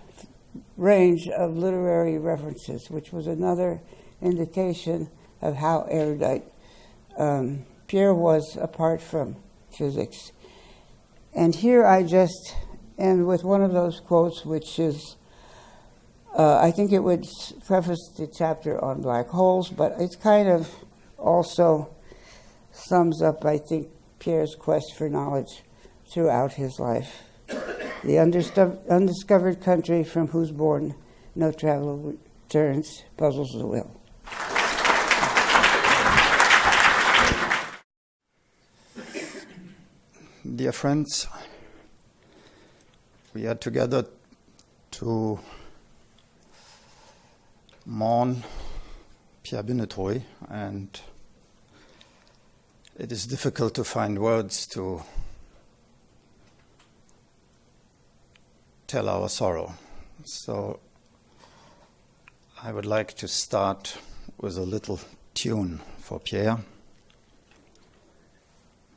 range of literary references, which was another indication of how erudite um, Pierre was apart from physics. And here I just end with one of those quotes, which is uh, I think it would preface the chapter on black holes, but it's kind of also sums up, I think, Pierre's quest for knowledge throughout his life. The undiscovered country from whose bourne no traveler returns puzzles the will. Dear friends, we are together to mourn Binétruy, and it is difficult to find words to tell our sorrow. So I would like to start with a little tune for Pierre.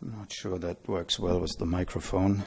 I'm not sure that works well with the microphone.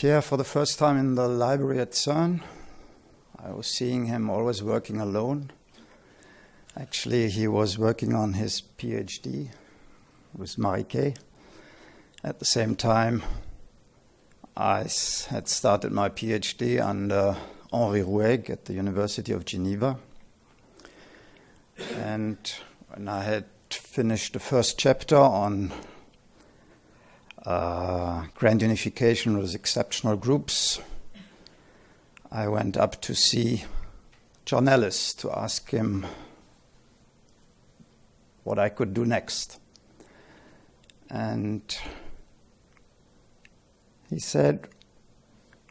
Pierre for the first time in the library at CERN. I was seeing him always working alone. Actually, he was working on his PhD with Marie At the same time, I had started my PhD under Henri Ruegg at the University of Geneva. And when I had finished the first chapter on uh, grand unification with exceptional groups. I went up to see John Ellis to ask him what I could do next. And he said,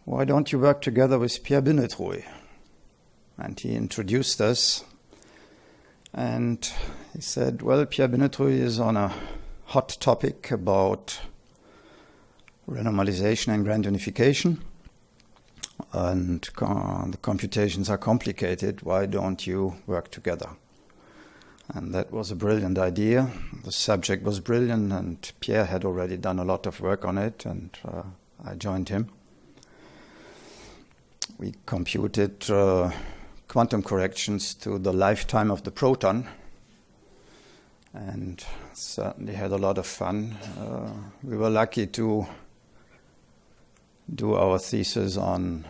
Why don't you work together with Pierre Binétruy? And he introduced us. And he said, Well, Pierre Binétruy is on a hot topic about renormalization and grand unification. And the computations are complicated. Why don't you work together? And that was a brilliant idea. The subject was brilliant, and Pierre had already done a lot of work on it, and uh, I joined him. We computed uh, quantum corrections to the lifetime of the proton and certainly had a lot of fun. Uh, we were lucky to do our thesis on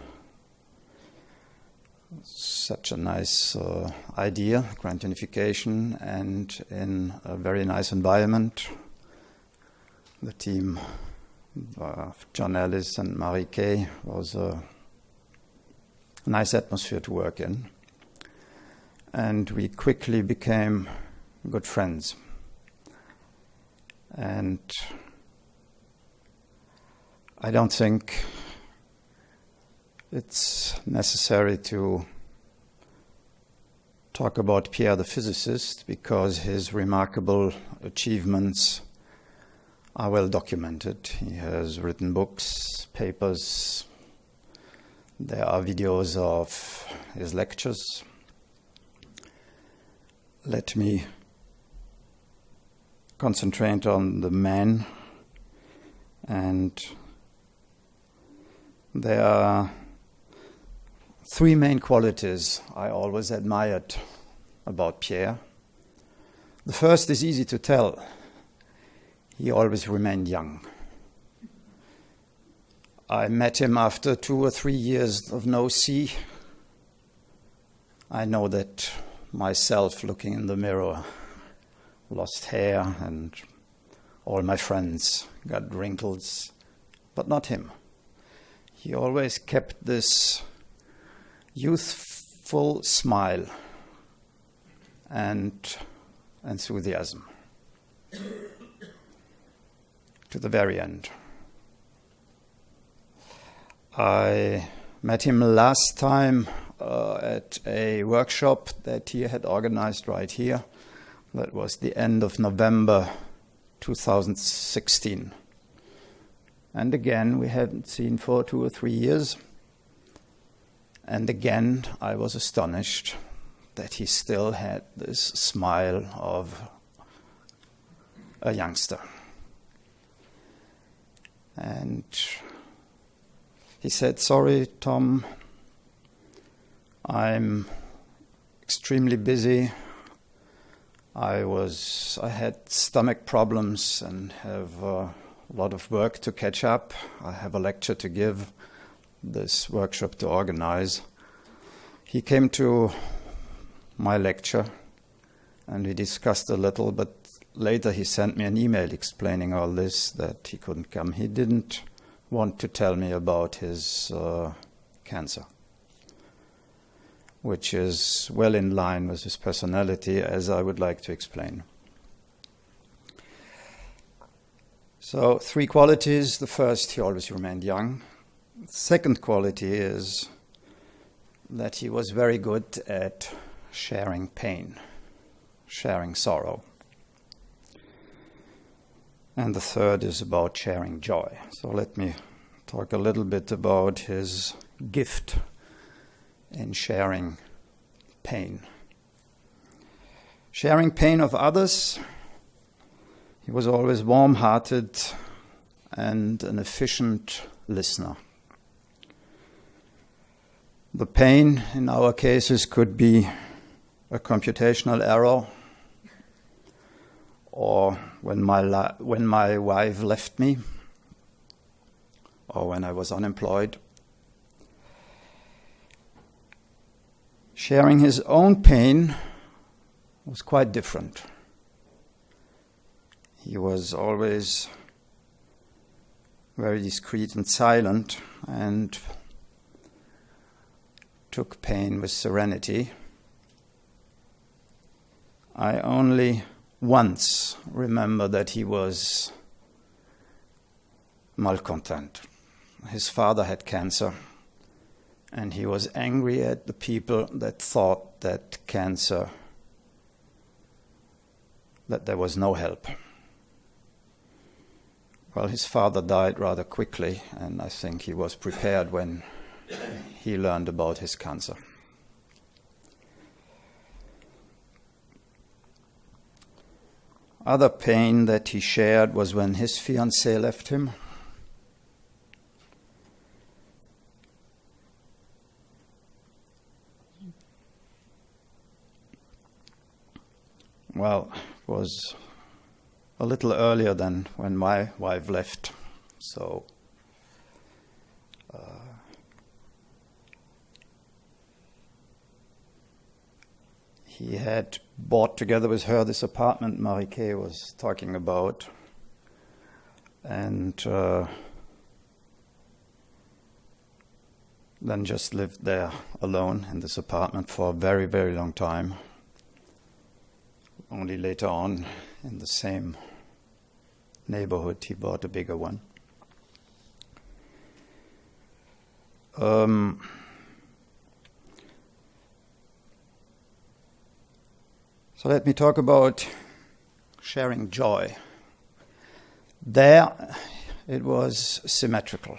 such a nice uh, idea, grand unification, and in a very nice environment. The team of John Ellis and Mary K. was a nice atmosphere to work in. And we quickly became good friends. And I don't think it's necessary to talk about Pierre the physicist because his remarkable achievements are well documented. He has written books, papers, there are videos of his lectures. Let me concentrate on the man and there are three main qualities I always admired about Pierre. The first is easy to tell. He always remained young. I met him after two or three years of no see. I know that myself looking in the mirror, lost hair, and all my friends got wrinkles, but not him. He always kept this youthful smile and enthusiasm to the very end. I met him last time uh, at a workshop that he had organized right here. That was the end of November 2016. And again, we hadn't seen for two or three years. And again, I was astonished that he still had this smile of a youngster. And he said, Sorry, Tom, I'm extremely busy. I was I had stomach problems and have uh, a lot of work to catch up. I have a lecture to give, this workshop to organize. He came to my lecture and we discussed a little, but later he sent me an email explaining all this that he couldn't come. He didn't want to tell me about his uh, cancer which is well in line with his personality, as I would like to explain. So, three qualities. The first, he always remained young. second quality is that he was very good at sharing pain, sharing sorrow. And the third is about sharing joy. So, let me talk a little bit about his gift in sharing pain. Sharing pain of others, he was always warm hearted and an efficient listener. The pain in our cases could be a computational error or when my, when my wife left me or when I was unemployed sharing his own pain was quite different. He was always very discreet and silent, and took pain with serenity. I only once remember that he was malcontent. His father had cancer, and he was angry at the people that thought that cancer, that there was no help. Well, his father died rather quickly, and I think he was prepared when he learned about his cancer. Other pain that he shared was when his fiancée left him. Well, was a little earlier than when my wife left, so uh, he had bought together with her this apartment Mary K. was talking about, and uh, then just lived there alone in this apartment for a very, very long time. Only later on, in the same neighborhood, he bought a bigger one. Um, so let me talk about sharing joy. There, it was symmetrical.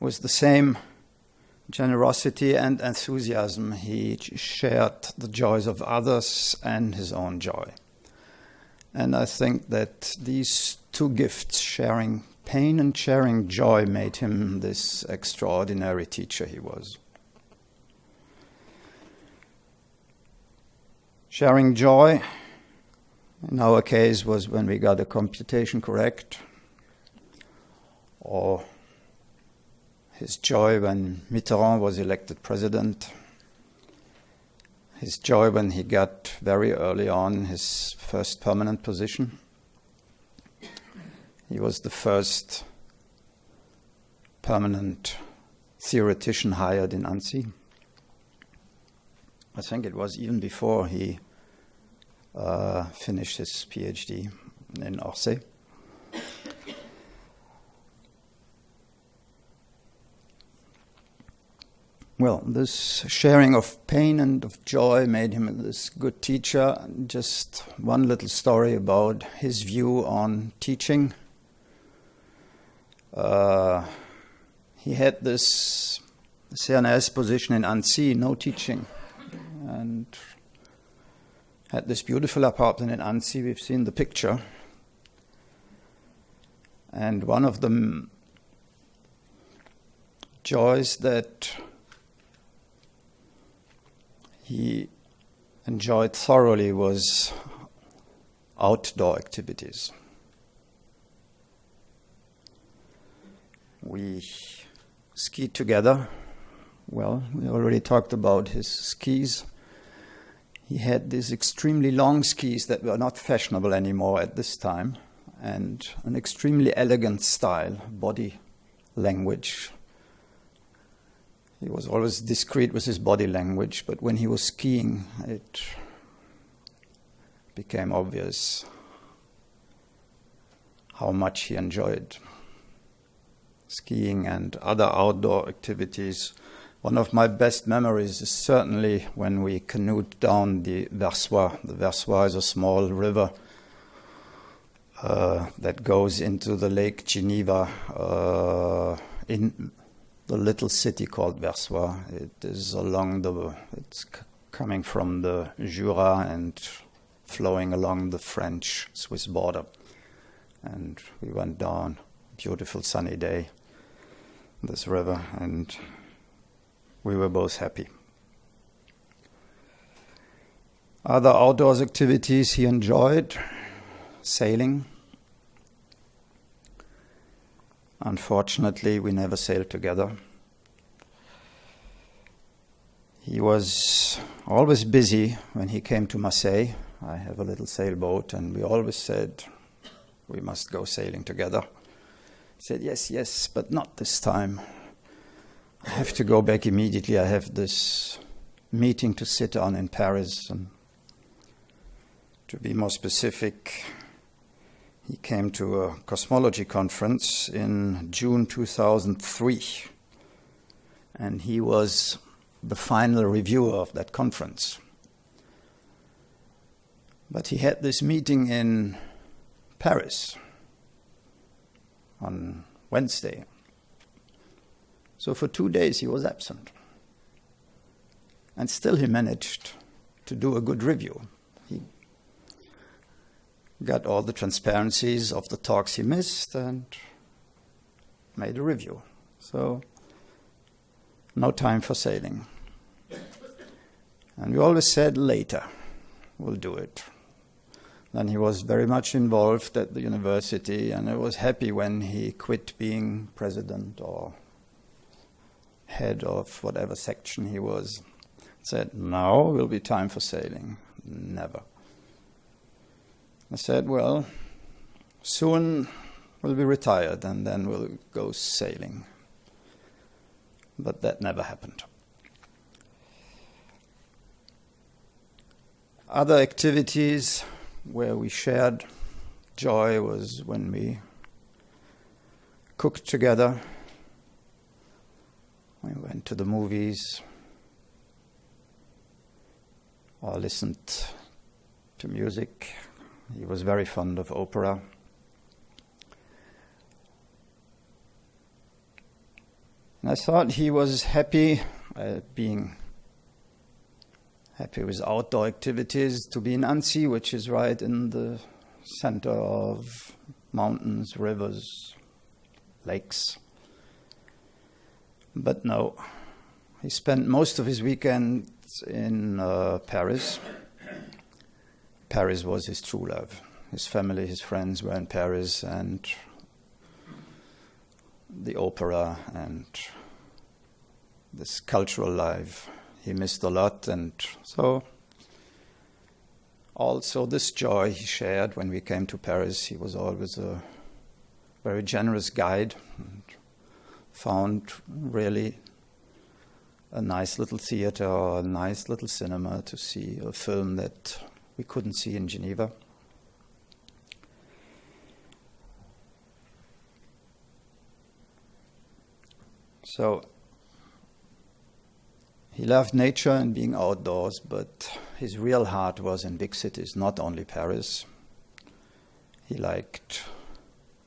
With the same generosity and enthusiasm, he shared the joys of others and his own joy. And I think that these two gifts, sharing pain and sharing joy, made him this extraordinary teacher he was. Sharing joy, in our case, was when we got a computation correct, or his joy when Mitterrand was elected president, his joy when he got very early on his first permanent position. He was the first permanent theoretician hired in Annecy. I think it was even before he uh, finished his PhD in Orsay. Well, this sharing of pain and of joy made him this good teacher. Just one little story about his view on teaching. Uh, he had this CNRS position in Annecy, no teaching, and had this beautiful apartment in Annecy. We've seen the picture. And one of the joys that he enjoyed thoroughly was outdoor activities. We skied together. Well, we already talked about his skis. He had these extremely long skis that were not fashionable anymore at this time, and an extremely elegant style, body language, he was always discreet with his body language, but when he was skiing, it became obvious how much he enjoyed skiing and other outdoor activities. One of my best memories is certainly when we canoed down the Versoix. The Versoix is a small river uh, that goes into the Lake Geneva uh, in the little city called Versoix. It is along the, it's coming from the Jura and flowing along the French Swiss border. And we went down, beautiful sunny day, this river, and we were both happy. Other outdoors activities he enjoyed sailing, Unfortunately, we never sailed together. He was always busy when he came to Marseille. I have a little sailboat, and we always said, We must go sailing together. He said, Yes, yes, but not this time. I have to go back immediately. I have this meeting to sit on in Paris. And to be more specific, he came to a cosmology conference in June 2003. And he was the final reviewer of that conference. But he had this meeting in Paris on Wednesday. So for two days he was absent. And still he managed to do a good review. Got all the transparencies of the talks he missed and made a review. So no time for sailing. And we always said later, we'll do it. Then he was very much involved at the university, and I was happy when he quit being president or head of whatever section he was. Said, now will be time for sailing. Never. I said, well, soon we'll be retired and then we'll go sailing. But that never happened. Other activities where we shared joy was when we cooked together. We went to the movies or listened to music. He was very fond of opera. And I thought he was happy uh, being happy with outdoor activities to be in Annecy, which is right in the center of mountains, rivers, lakes. But no, he spent most of his weekends in uh, Paris. Paris was his true love. His family, his friends were in Paris, and the opera and this cultural life he missed a lot, and so also this joy he shared when we came to Paris. He was always a very generous guide, and found really a nice little theater or a nice little cinema to see a film that we couldn't see in Geneva. So he loved nature and being outdoors, but his real heart was in big cities, not only Paris. He liked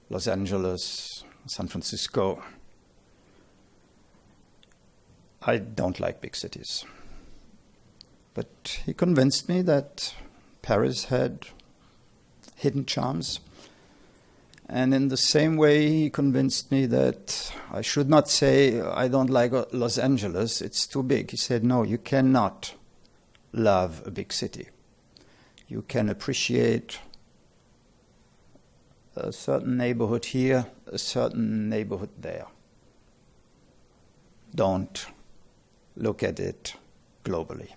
Los Angeles, San Francisco. I don't like big cities. But he convinced me that Paris had hidden charms and in the same way, he convinced me that I should not say, I don't like Los Angeles, it's too big. He said, No, you cannot love a big city. You can appreciate a certain neighborhood here, a certain neighborhood there. Don't look at it globally.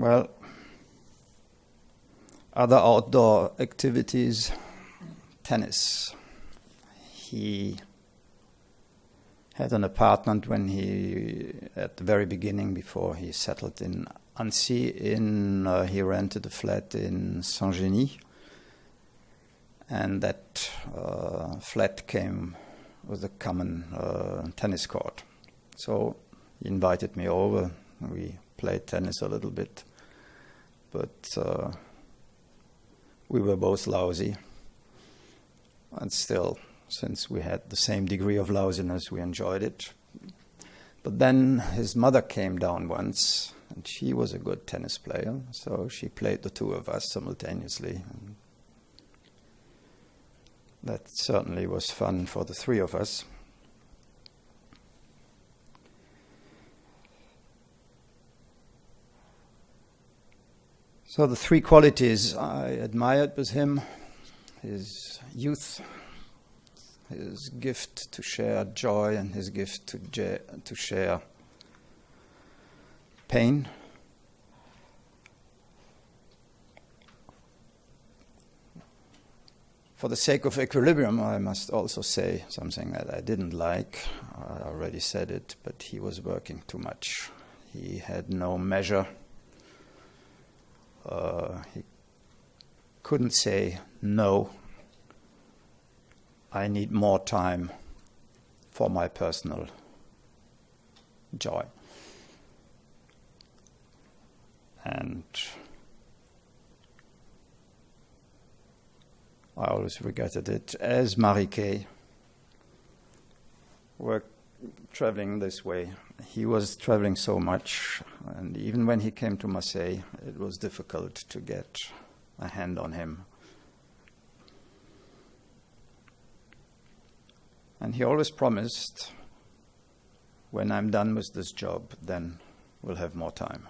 Well, other outdoor activities, tennis. He had an apartment when he, at the very beginning, before he settled in Annecy, in uh, he rented a flat in Saint-Genis, and that uh, flat came with a common uh, tennis court. So he invited me over. We played tennis a little bit but uh, we were both lousy. And still, since we had the same degree of lousiness, we enjoyed it. But then his mother came down once, and she was a good tennis player, so she played the two of us simultaneously. And that certainly was fun for the three of us. So the three qualities I admired with him, his youth, his gift to share joy, and his gift to, to share pain. For the sake of equilibrium, I must also say something that I didn't like. I already said it, but he was working too much. He had no measure uh, he couldn't say no. I need more time for my personal joy. And I always regretted it, as Mary K. were traveling this way. He was traveling so much, and even when he came to Marseille, it was difficult to get a hand on him. And he always promised, when I'm done with this job, then we'll have more time.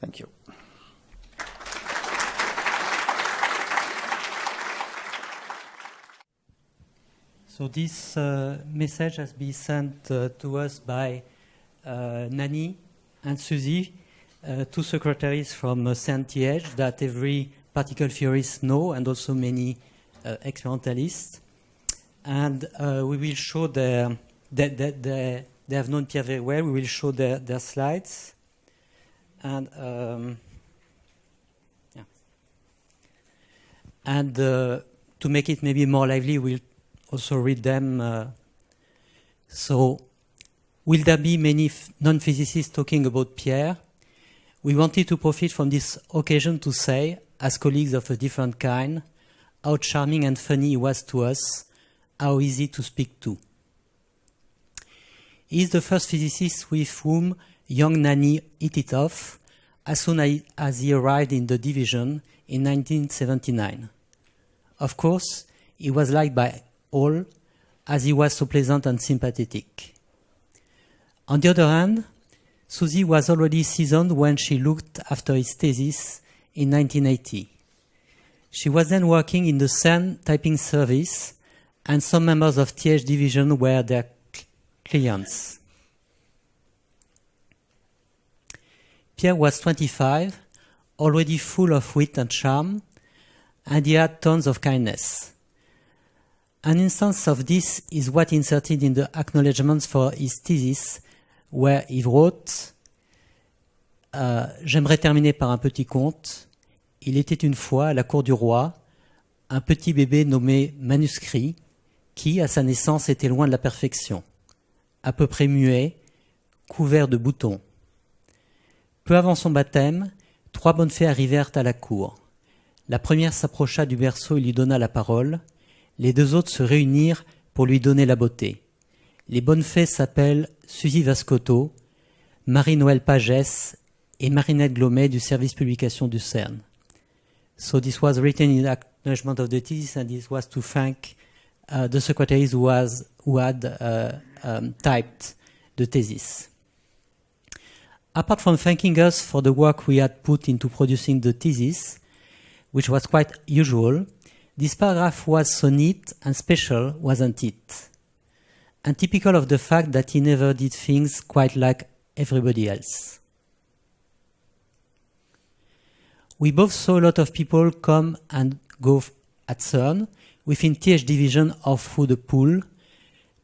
Thank you. So this uh, message has been sent uh, to us by uh, Nani and Suzy, two secretaries from uh, CERN TH that every particle theorist know and also many experimentalists. And we will show their, that they, they, they have known Pierre very well. We will show their, their slides. And um, yeah. And uh, to make it maybe more lively, we'll also read them. Uh, so, will there be many non physicists talking about Pierre? We wanted to profit from this occasion to say, as colleagues of a different kind, how charming and funny he was to us, how easy to speak to. He is the first physicist with whom young Nani hit it off as soon as he arrived in the division in 1979. Of course, he was liked by all, as he was so pleasant and sympathetic. On the other hand, Susie was already seasoned when she looked after his thesis in 1980. She was then working in the CERN typing service, and some members of TH division were their clients. Pierre was 25, already full of wit and charm, and he had tons of kindness. An instance of this is what inserted in the acknowledgements for his thesis, where he wrote euh, J'aimerais terminer par un petit conte. Il était une fois à la cour du roi un petit bébé nommé Manuscrit qui, à sa naissance, était loin de la perfection, à peu près muet, couvert de boutons. Peu avant son baptême, trois bonnes fées arrivèrent à la cour. La première s'approcha du berceau et lui donna la parole. Les deux autres se réunirent pour lui donner la beauté. Les bonnes fées s'appellent Suzy Vascoto, Marie-Noël Pagès et Marinette Glomet du service publication du CERN. So this was written in acknowledgement of the thesis and this was to thank uh, the secretaries who had uh, um, typed the thesis. Apart from thanking us for the work we had put into producing the thesis, which was quite usual, this paragraph was so neat and special, wasn't it? And typical of the fact that he never did things quite like everybody else. We both saw a lot of people come and go at CERN within TH division or through the pool,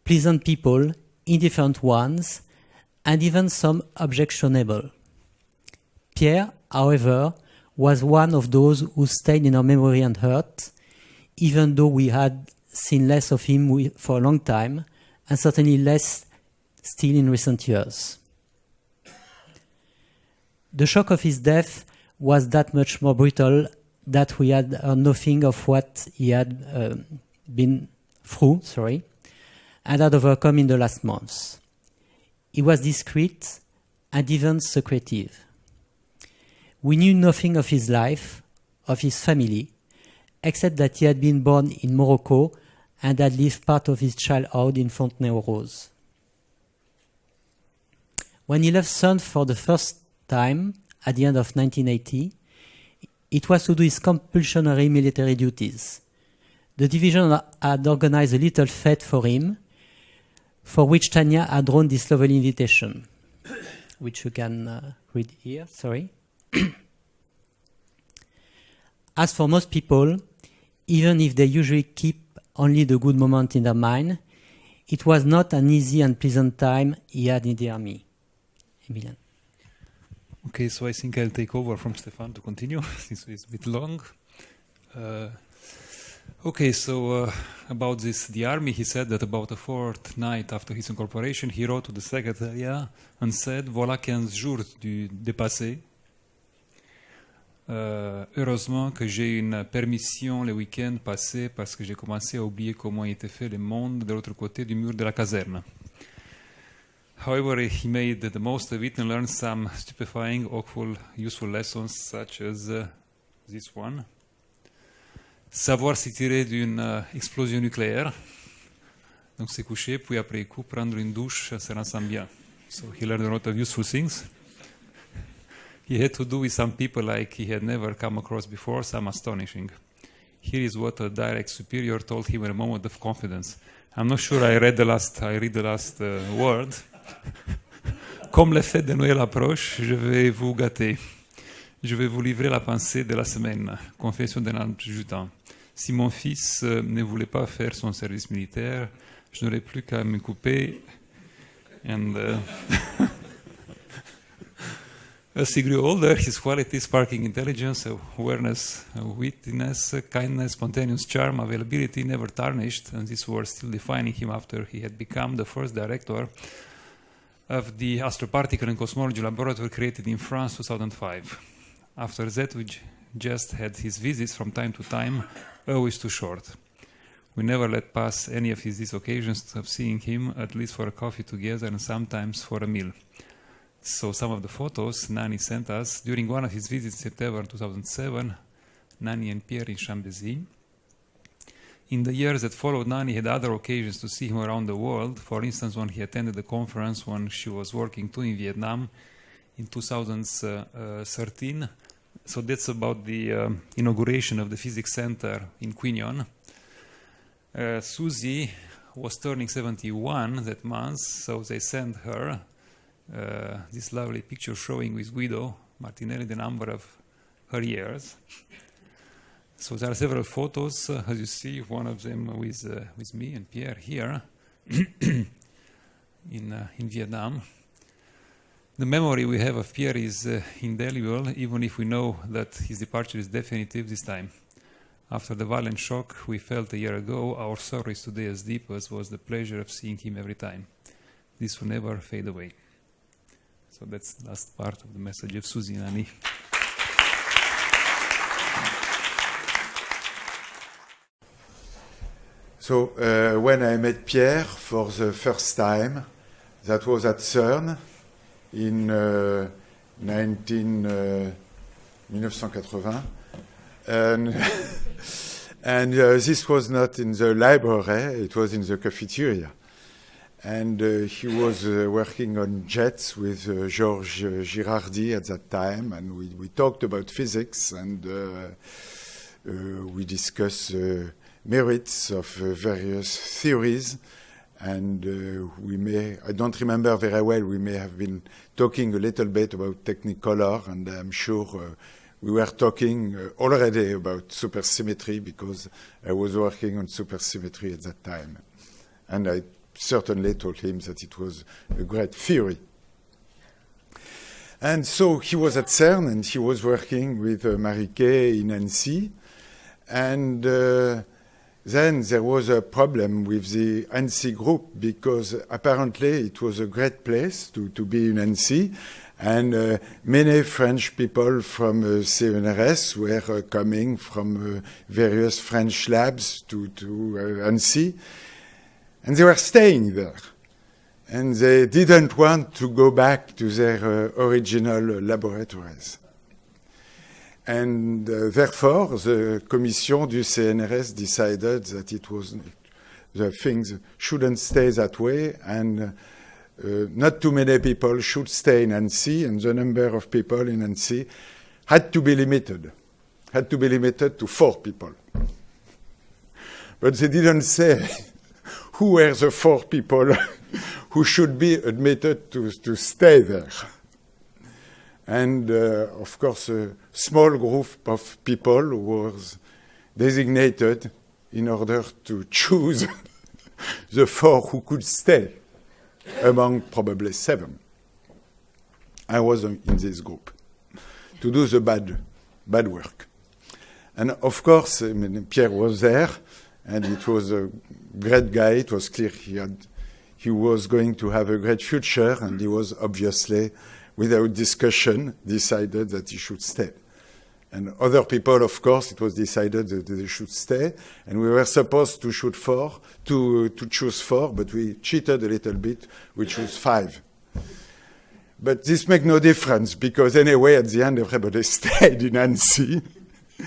pleasant people, indifferent ones, and even some objectionable. Pierre, however, was one of those who stayed in our memory and heart, even though we had seen less of him for a long time, and certainly less still in recent years. The shock of his death was that much more brutal that we had uh, nothing of what he had uh, been through, sorry, and had overcome in the last months. He was discreet and even secretive. We knew nothing of his life, of his family, except that he had been born in Morocco and had lived part of his childhood in Fontenay-aux-Roses. When he left CERN for the first time at the end of 1980, it was to do his compulsory military duties. The division had organized a little fete for him, for which Tanya had drawn this lovely invitation, [COUGHS] which you can uh, read here, sorry. [COUGHS] As for most people, even if they usually keep only the good moment in their mind, it was not an easy and pleasant time he had in the army. Emilian. Okay, so I think I'll take over from Stefan to continue, [LAUGHS] since it's a bit long. Uh, okay, so uh, about this, the army, he said that about a fortnight after his incorporation, he wrote to the secretariat and said, voilà 15 jours du dépassé. Euh, heureusement que j'ai une permission le week-end passé parce que j'ai commencé à oublier comment était fait le monde de l'autre côté du mur de la caserne. However, he made the most of it and learned some stupefying, awful, useful lessons such as uh, this one. Savoir s'y tirer d'une uh, explosion nucléaire. Donc se coucher, puis après coup, prendre une douche, ça rend bien. So he learned a lot of useful things. He had to do with some people like he had never come across before, some astonishing. Here is what a direct superior told him in a moment of confidence. I'm not sure I read the last, I read the last uh, word. [LAUGHS] Comme les fêtes de Noël approchent, je vais vous gâter. Je vais vous livrer la pensée de la semaine. Confession d'un adjudant. Si mon fils euh, ne voulait pas faire son service militaire, je n'aurais plus qu'à me couper. And, uh, [LAUGHS] As he grew older, his qualities sparking intelligence, awareness, wittiness, kindness, spontaneous charm, availability never tarnished, and these were still defining him after he had become the first director of the Astroparticle and Cosmology Laboratory created in France 2005. After that, we just had his visits from time to time, always too short. We never let pass any of his these occasions of seeing him, at least for a coffee together and sometimes for a meal. So some of the photos Nani sent us during one of his visits in September 2007, Nani and Pierre in Chambézy. In the years that followed, Nani had other occasions to see him around the world. For instance, when he attended the conference when she was working too in Vietnam in 2013. So that's about the um, inauguration of the physics center in Quy Nhon. Uh, Susie was turning 71 that month, so they sent her uh, this lovely picture showing with Guido Martinelli the number of her years. So there are several photos, uh, as you see, one of them with, uh, with me and Pierre here [COUGHS] in, uh, in Vietnam. The memory we have of Pierre is uh, indelible, even if we know that his departure is definitive this time. After the violent shock we felt a year ago, our sorrow is today as deep as was the pleasure of seeing him every time. This will never fade away. So that's the last part of the message of Susie Nani. So uh, when I met Pierre for the first time, that was at CERN in uh, 19, uh, 1980. And, [LAUGHS] and uh, this was not in the library, it was in the cafeteria. And uh, he was uh, working on jets with uh, Georges Girardi at that time, and we, we talked about physics and uh, uh, we discussed uh, merits of various theories. And we may, I don't remember very well, we may have been talking a little bit about Technicolor, and I'm sure we were talking already about supersymmetry because I was working on supersymmetry at that time. And I certainly told him that it was a great theory. And so he was at CERN and he was working with uh, Mary K in Annecy. And uh, then there was a problem with the Annecy group because apparently it was a great place to, to be in Annecy. And uh, many French people from uh, CNRS were uh, coming from uh, various French labs to, to uh, Annecy. And they were staying there. And they didn't want to go back to their uh, original laboratories. And uh, therefore, the commission du CNRS decided that it was the things shouldn't stay that way, and uh, not too many people should stay in Annecy, and the number of people in Annecy had to be limited, had to be limited to four people. But they didn't say who were the four people [LAUGHS] who should be admitted to, to stay there. and uh, of course a small group of people was designated in order to choose [LAUGHS] the four who could stay among probably seven. I was in this group to do the bad, bad work. And of course, Pierre was there, and it was a great guy. It was clear he had, he was going to have a great future, and he was obviously, without discussion, decided that he should stay. And other people, of course, it was decided that they should stay, and we were supposed to shoot four, to to choose four, but we cheated a little bit. We chose five. But this makes no difference because anyway, at the end, everybody [LAUGHS] stayed in Annecy. it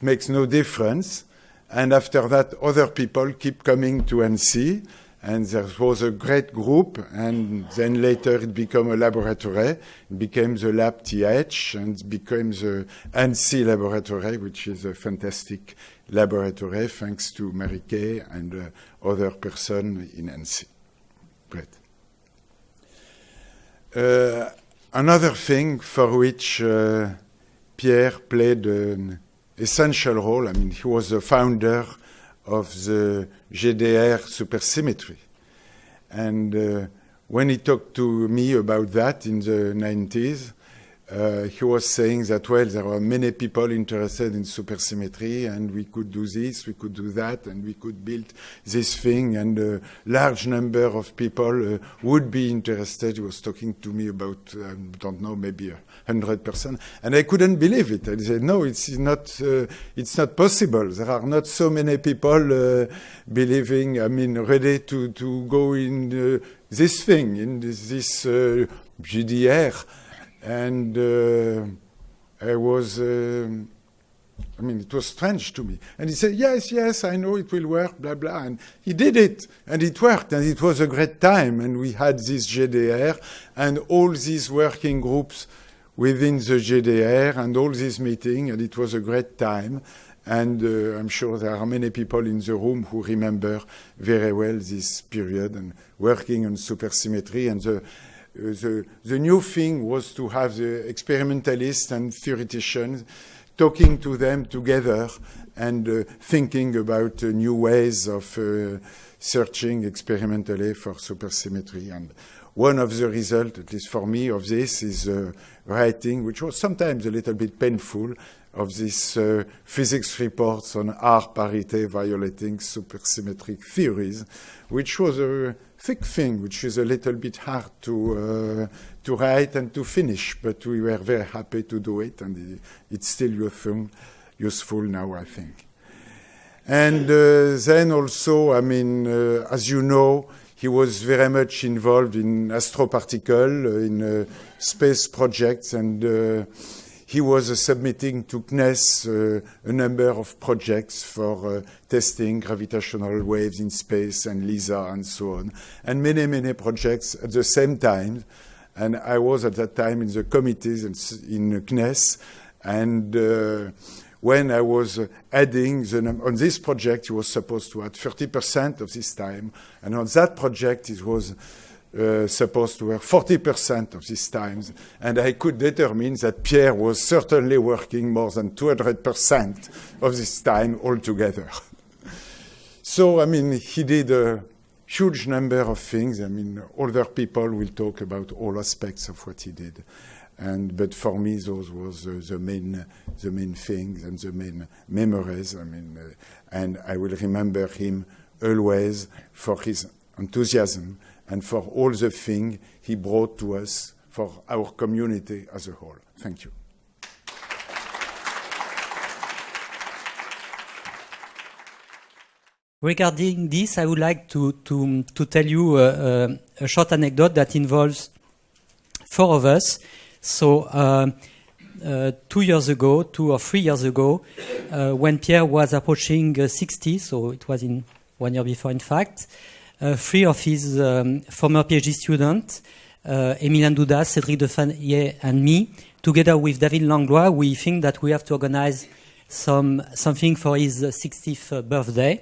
makes no difference. And after that, other people keep coming to Annecy, and there was a great group. And then later, it became a laboratory. It became the Lab TH, and became the Annecy Laboratory, which is a fantastic laboratory, thanks to Mary K and uh, other person in Annecy. Great. Uh, another thing for which uh, Pierre played an essential role, I mean, he was the founder of the GDR supersymmetry. And uh, when he talked to me about that in the 90s, uh, he was saying that, well, there are many people interested in supersymmetry, and we could do this, we could do that, and we could build this thing, and a large number of people uh, would be interested. He was talking to me about, I don't know, maybe hundred percent, and I couldn't believe it. I said, no, it's not, uh, it's not possible. There are not so many people uh, believing, I mean, ready to, to go in uh, this thing, in this, this uh, GDR and uh, I was, uh, I mean, it was strange to me. And he said, Yes, yes, I know it will work, blah, blah. And he did it, and it worked, and it was a great time. And we had this GDR and all these working groups within the GDR and all these meetings, and it was a great time. And uh, I'm sure there are many people in the room who remember very well this period and working on supersymmetry and the the, the new thing was to have the experimentalists and theoreticians talking to them together and uh, thinking about uh, new ways of uh, searching experimentally for supersymmetry. And one of the results, at least for me, of this is uh, writing, which was sometimes a little bit painful, of these uh, physics reports on R parity violating supersymmetric theories, which was a thick thing, which is a little bit hard to uh, to write and to finish. But we were very happy to do it, and it's still useful, useful now, I think. And uh, then also, I mean, uh, as you know, he was very much involved in astroparticle, in uh, space projects, and uh, he was submitting to CNES uh, a number of projects for testing gravitational waves in space and LISA and so on, and many, many projects at the same time. And I was at that time in the committees in CNES, and when I was adding the on this project, he was supposed to add 30% of this time, and on that project, it was uh, supposed to work 40% of these times, and I could determine that Pierre was certainly working more than 200% of this time altogether. [LAUGHS] so, I mean, he did a huge number of things. I mean, older people will talk about all aspects of what he did. And, but for me, those uh, the main, the main things and the main memories. I mean, uh, and I will remember him always for his enthusiasm and for all the things he brought to us for our community as a whole. Thank you. Regarding this, I would like to, to, to tell you uh, uh, a short anecdote that involves four of us. So, uh, uh two years ago, two or three years ago, uh, when Pierre was approaching uh, 60, so it was in one year before, in fact, uh, three of his um, former PhD students, uh, Emilian Dudas, Cédric Deffayet, and me, together with David Langlois, we think that we have to organize some something for his 60th birthday.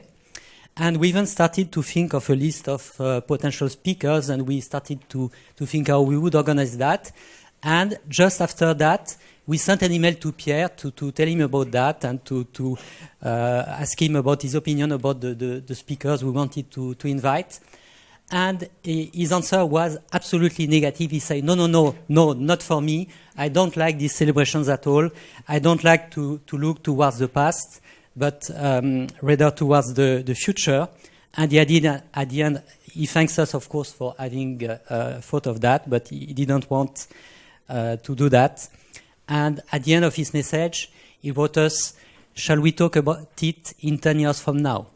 And we even started to think of a list of uh, potential speakers, and we started to, to think how we would organize that. And just after that, we sent an email to Pierre to, to tell him about that and to, to uh, ask him about his opinion about the, the, the speakers we wanted to, to invite. And his answer was absolutely negative. He said, no, no, no, no, not for me. I don't like these celebrations at all. I don't like to, to look towards the past, but um, rather towards the, the future. And he added, at the end, he thanks us, of course, for having uh, uh, thought of that, but he didn't want uh, to do that. And at the end of his message, he wrote us, shall we talk about it in 10 years from now?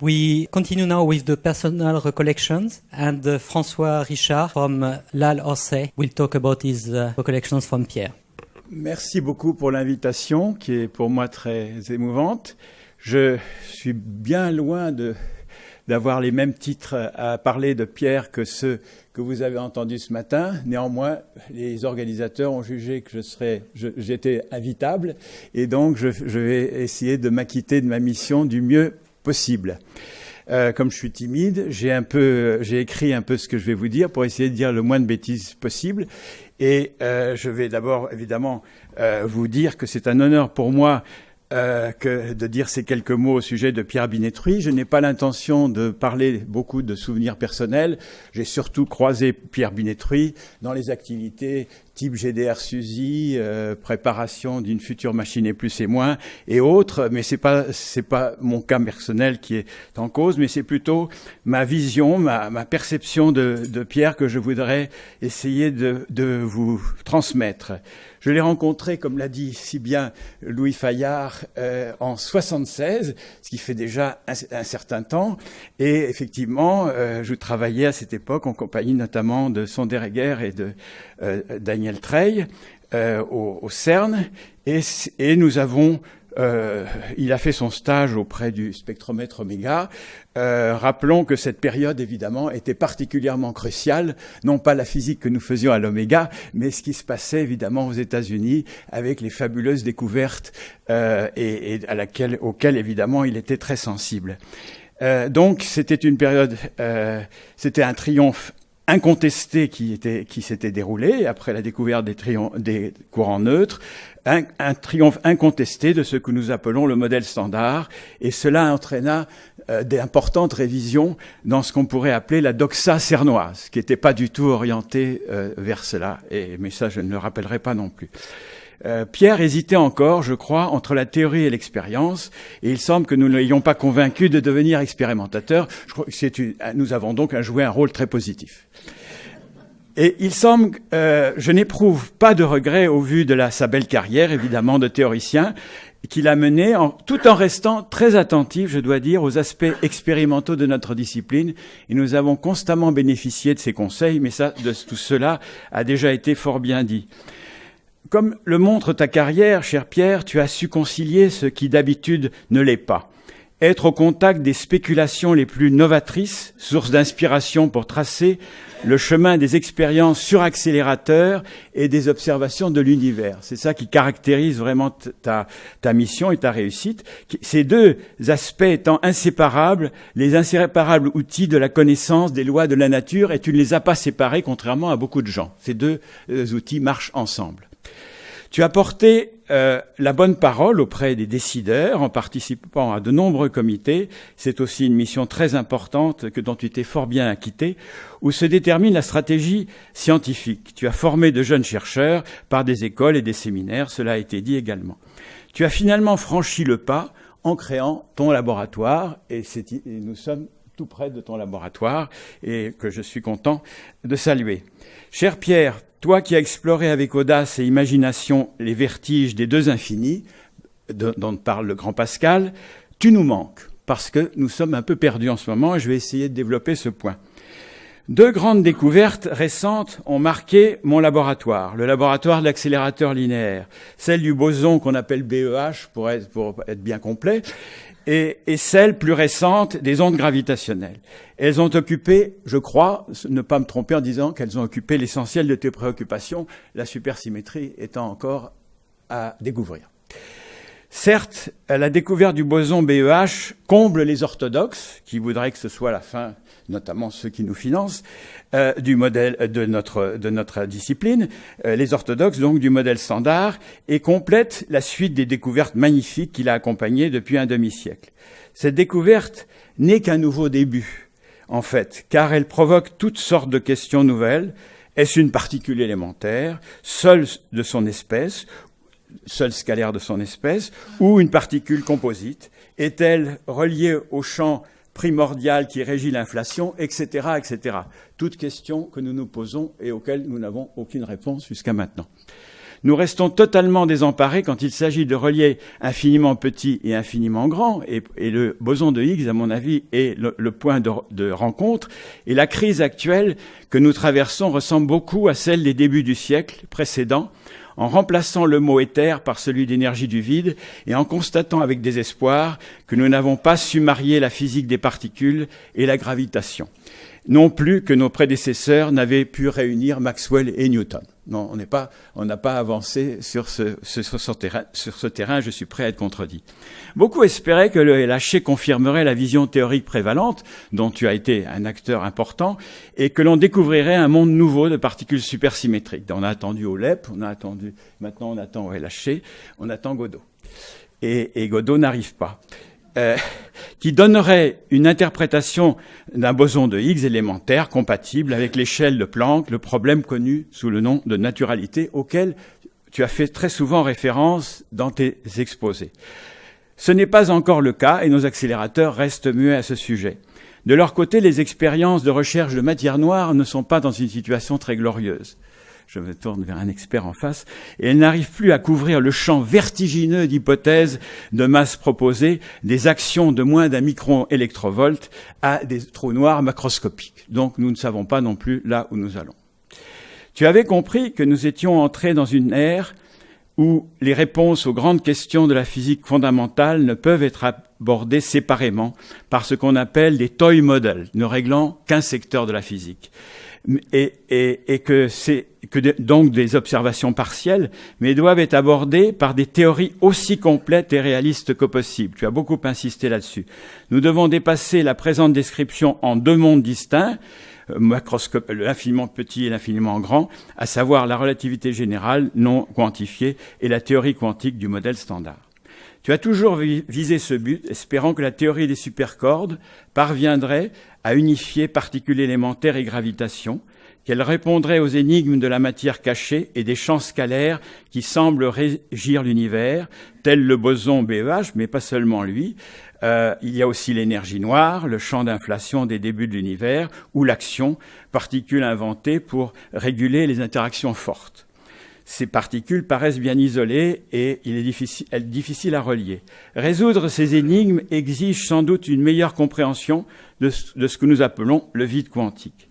We continue now with the personal recollections, and uh, François Richard from uh, L'Al Orsay will talk about his uh, recollections from Pierre. Merci beaucoup pour l'invitation, qui est pour moi très émouvante. Je suis bien loin de d'avoir les mêmes titres à parler de Pierre que ceux que vous avez entendus ce matin. Néanmoins, les organisateurs ont jugé que j'étais invitable, et donc je, vais essayer de m'acquitter de ma mission du mieux possible. Euh, comme je suis timide, j'ai écrit un peu ce que je vais vous dire pour essayer de dire le moins de bêtises possible. Et euh, je vais d'abord évidemment euh, vous dire que c'est un honneur pour moi euh, que de dire ces quelques mots au sujet de Pierre Binetruy. Je n'ai pas l'intention de parler beaucoup de souvenirs personnels. J'ai surtout croisé Pierre Binetruy dans les activités type GDR SUSY, euh, préparation d'une future machine et plus et moins et autres, mais c'est pas c'est pas mon cas personnel qui est en cause, mais c'est plutôt ma vision, ma, ma perception de, de, Pierre que je voudrais essayer de, de vous transmettre. Je l'ai rencontré, comme l'a dit si bien Louis Fayard, euh, en 76, ce qui fait déjà un, un certain temps. Et effectivement, euh, je travaillais à cette époque en compagnie notamment de Sonderegger et de euh, Daniel Trey euh, au, au, CERN. Et, et nous avons euh, il a fait son stage auprès du spectromètre Oméga. Euh, rappelons que cette période, évidemment, était particulièrement cruciale, non pas la physique que nous faisions à l'Oméga, mais ce qui se passait évidemment aux États-Unis avec les fabuleuses découvertes euh, et, et, à laquelle, auxquelles évidemment il était très sensible. Euh, donc c'était une période, euh, c'était un triomphe incontesté qui, qui s'était déroulé après la découverte des, des courants neutres, un, un, triomphe incontesté de ce que nous appelons le modèle standard, et cela entraîna euh, d'importantes révisions dans ce qu'on pourrait appeler la doxa cernoise, qui n'était pas du tout orientée euh, vers cela, et, mais ça je ne le rappellerai pas non plus. Euh, Pierre hésitait encore, je crois, entre la théorie et l'expérience, et il semble que nous ne l'ayons pas convaincu de devenir expérimentateur. Je crois que une, nous avons donc à jouer un rôle très positif. Et il semble, euh, je n'éprouve pas de regret au vu de la, sa belle carrière, évidemment, de théoricien, qu'il a mené en, tout en restant très attentif, je dois dire, aux aspects expérimentaux de notre discipline. Et nous avons constamment bénéficié de ses conseils, mais de tout cela a déjà été fort bien dit. Comme le montre ta carrière, cher Pierre, tu as su concilier ce qui d'habitude ne l'est pas. Être au contact des spéculations les plus novatrices, source d'inspiration pour tracer le chemin des expériences sur accélérateur et des observations de l'univers. C'est ça qui caractérise vraiment ta, ta, mission et ta réussite. Ces deux aspects étant inséparables, les inséparables outils de la connaissance des lois de la nature, et tu ne les as pas séparés contrairement à beaucoup de gens. Ces deux euh, outils marchent ensemble. Tu as porté euh, la bonne parole auprès des décideurs en participant à de nombreux comités. C'est aussi une mission très importante que dont tu t'es fort bien acquitté, où se détermine la stratégie scientifique. Tu as formé de jeunes chercheurs par des écoles et des séminaires, cela a été dit également. Tu as finalement franchi le pas en créant ton laboratoire et, et nous sommes tout près de ton laboratoire et que je suis content de saluer. Cher Pierre, toi qui as exploré avec audace et imagination les vertiges des deux infinis, dont parle le grand Pascal, tu nous manques, parce que nous sommes un peu perdus en ce moment, et je vais essayer de développer ce point. Deux grandes découvertes récentes ont marqué mon laboratoire, le laboratoire de l'accélérateur linéaire, celle du boson qu'on appelle BEH pour être, bien complet, et, et, celle plus récente des ondes gravitationnelles. Elles ont occupé, je crois, ne pas me tromper en disant qu'elles ont occupé l'essentiel de tes préoccupations, la supersymétrie étant encore à découvrir. Certes, la découverte du boson BEH comble les orthodoxes, qui voudraient que ce soit la fin, notamment ceux qui nous financent, euh, du modèle de notre, de notre discipline, euh, les orthodoxes donc du modèle standard, et complète la suite des découvertes magnifiques qu'il a accompagnées depuis un demi-siècle. Cette découverte n'est qu'un nouveau début, en fait, car elle provoque toutes sortes de questions nouvelles. Est-ce une particule élémentaire, seule de son espèce, seule scalaire de son espèce, ou une particule composite? Est-elle reliée au champ primordial qui régit l'inflation, etc., etc. Toutes questions que nous nous posons et auxquelles nous n'avons aucune réponse jusqu'à maintenant. Nous restons totalement désemparés quand il s'agit de relier infiniment petit et infiniment grand, et, le boson de Higgs, à mon avis, est le, point de, de, rencontre. Et la crise actuelle que nous traversons ressemble beaucoup à celle des débuts du siècle précédent, en remplaçant le mot éther par celui d'énergie du vide et en constatant avec désespoir que nous n'avons pas su marier la physique des particules et la gravitation. Non plus que nos prédécesseurs n'avaient pu réunir Maxwell et Newton. Non, on n'est pas, on n'a pas avancé sur ce, sur, ce terrain, je suis prêt à être contredit. Beaucoup espéraient que le LHC confirmerait la vision théorique prévalente, dont tu as été un acteur important, et que l'on découvrirait un monde nouveau de particules supersymétriques. On a attendu au LEP, on a attendu, maintenant on attend au LHC, on attend Godot. Et, et Godot n'arrive pas. Euh, qui donnerait une interprétation d'un boson de Higgs élémentaire compatible avec l'échelle de Planck, le problème connu sous le nom de naturalité auquel tu as fait très souvent référence dans tes exposés. Ce n'est pas encore le cas et nos accélérateurs restent muets à ce sujet. De leur côté, les expériences de recherche de matière noire ne sont pas dans une situation très glorieuse je me tourne vers un expert en face, et elle n'arrive plus à couvrir le champ vertigineux d'hypothèses de masse proposées des actions de moins d'un micron électrovolt à des trous noirs macroscopiques. Donc nous ne savons pas non plus là où nous allons. Tu avais compris que nous étions entrés dans une ère où les réponses aux grandes questions de la physique fondamentale ne peuvent être abordées séparément par ce qu'on appelle des toy models, ne réglant qu'un secteur de la physique et, que c'est donc des observations partielles, mais doivent être abordées par des théories aussi complètes et réalistes que possible. Tu as beaucoup insisté là-dessus. Nous devons dépasser la présente description en deux mondes distincts, euh, macroscope, l'infiniment petit et l'infiniment grand, à savoir la relativité générale non quantifiée et la théorie quantique du modèle standard. Tu as toujours visé ce but, espérant que la théorie des supercordes parviendrait à unifier particules élémentaires et gravitation, qu'elle répondrait aux énigmes de la matière cachée et des champs scalaires qui semblent régir l'univers, tel le boson BEH, mais pas seulement lui. Euh, il y a aussi l'énergie noire, le champ d'inflation des débuts de l'univers, ou l'action, particule inventée pour réguler les interactions fortes. Ces particules paraissent bien isolées et il est difficile, difficile à relier. Résoudre ces énigmes exige sans doute une meilleure compréhension de, ce que nous appelons le vide quantique.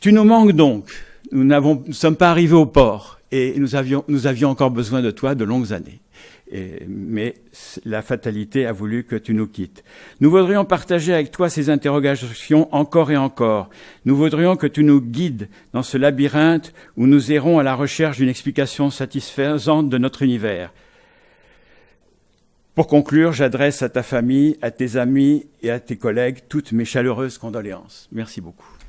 Tu nous manques donc. Nous ne sommes pas arrivés au port et nous avions, nous avions encore besoin de toi de longues années. Mais la fatalité a voulu que tu nous quittes. Nous voudrions partager avec toi ces interrogations encore et encore. Nous voudrions que tu nous guides dans ce labyrinthe où nous errons à la recherche d'une explication satisfaisante de notre univers. Pour conclure, j'adresse à ta famille, à tes amis et à tes collègues toutes mes chaleureuses condoléances. Merci beaucoup.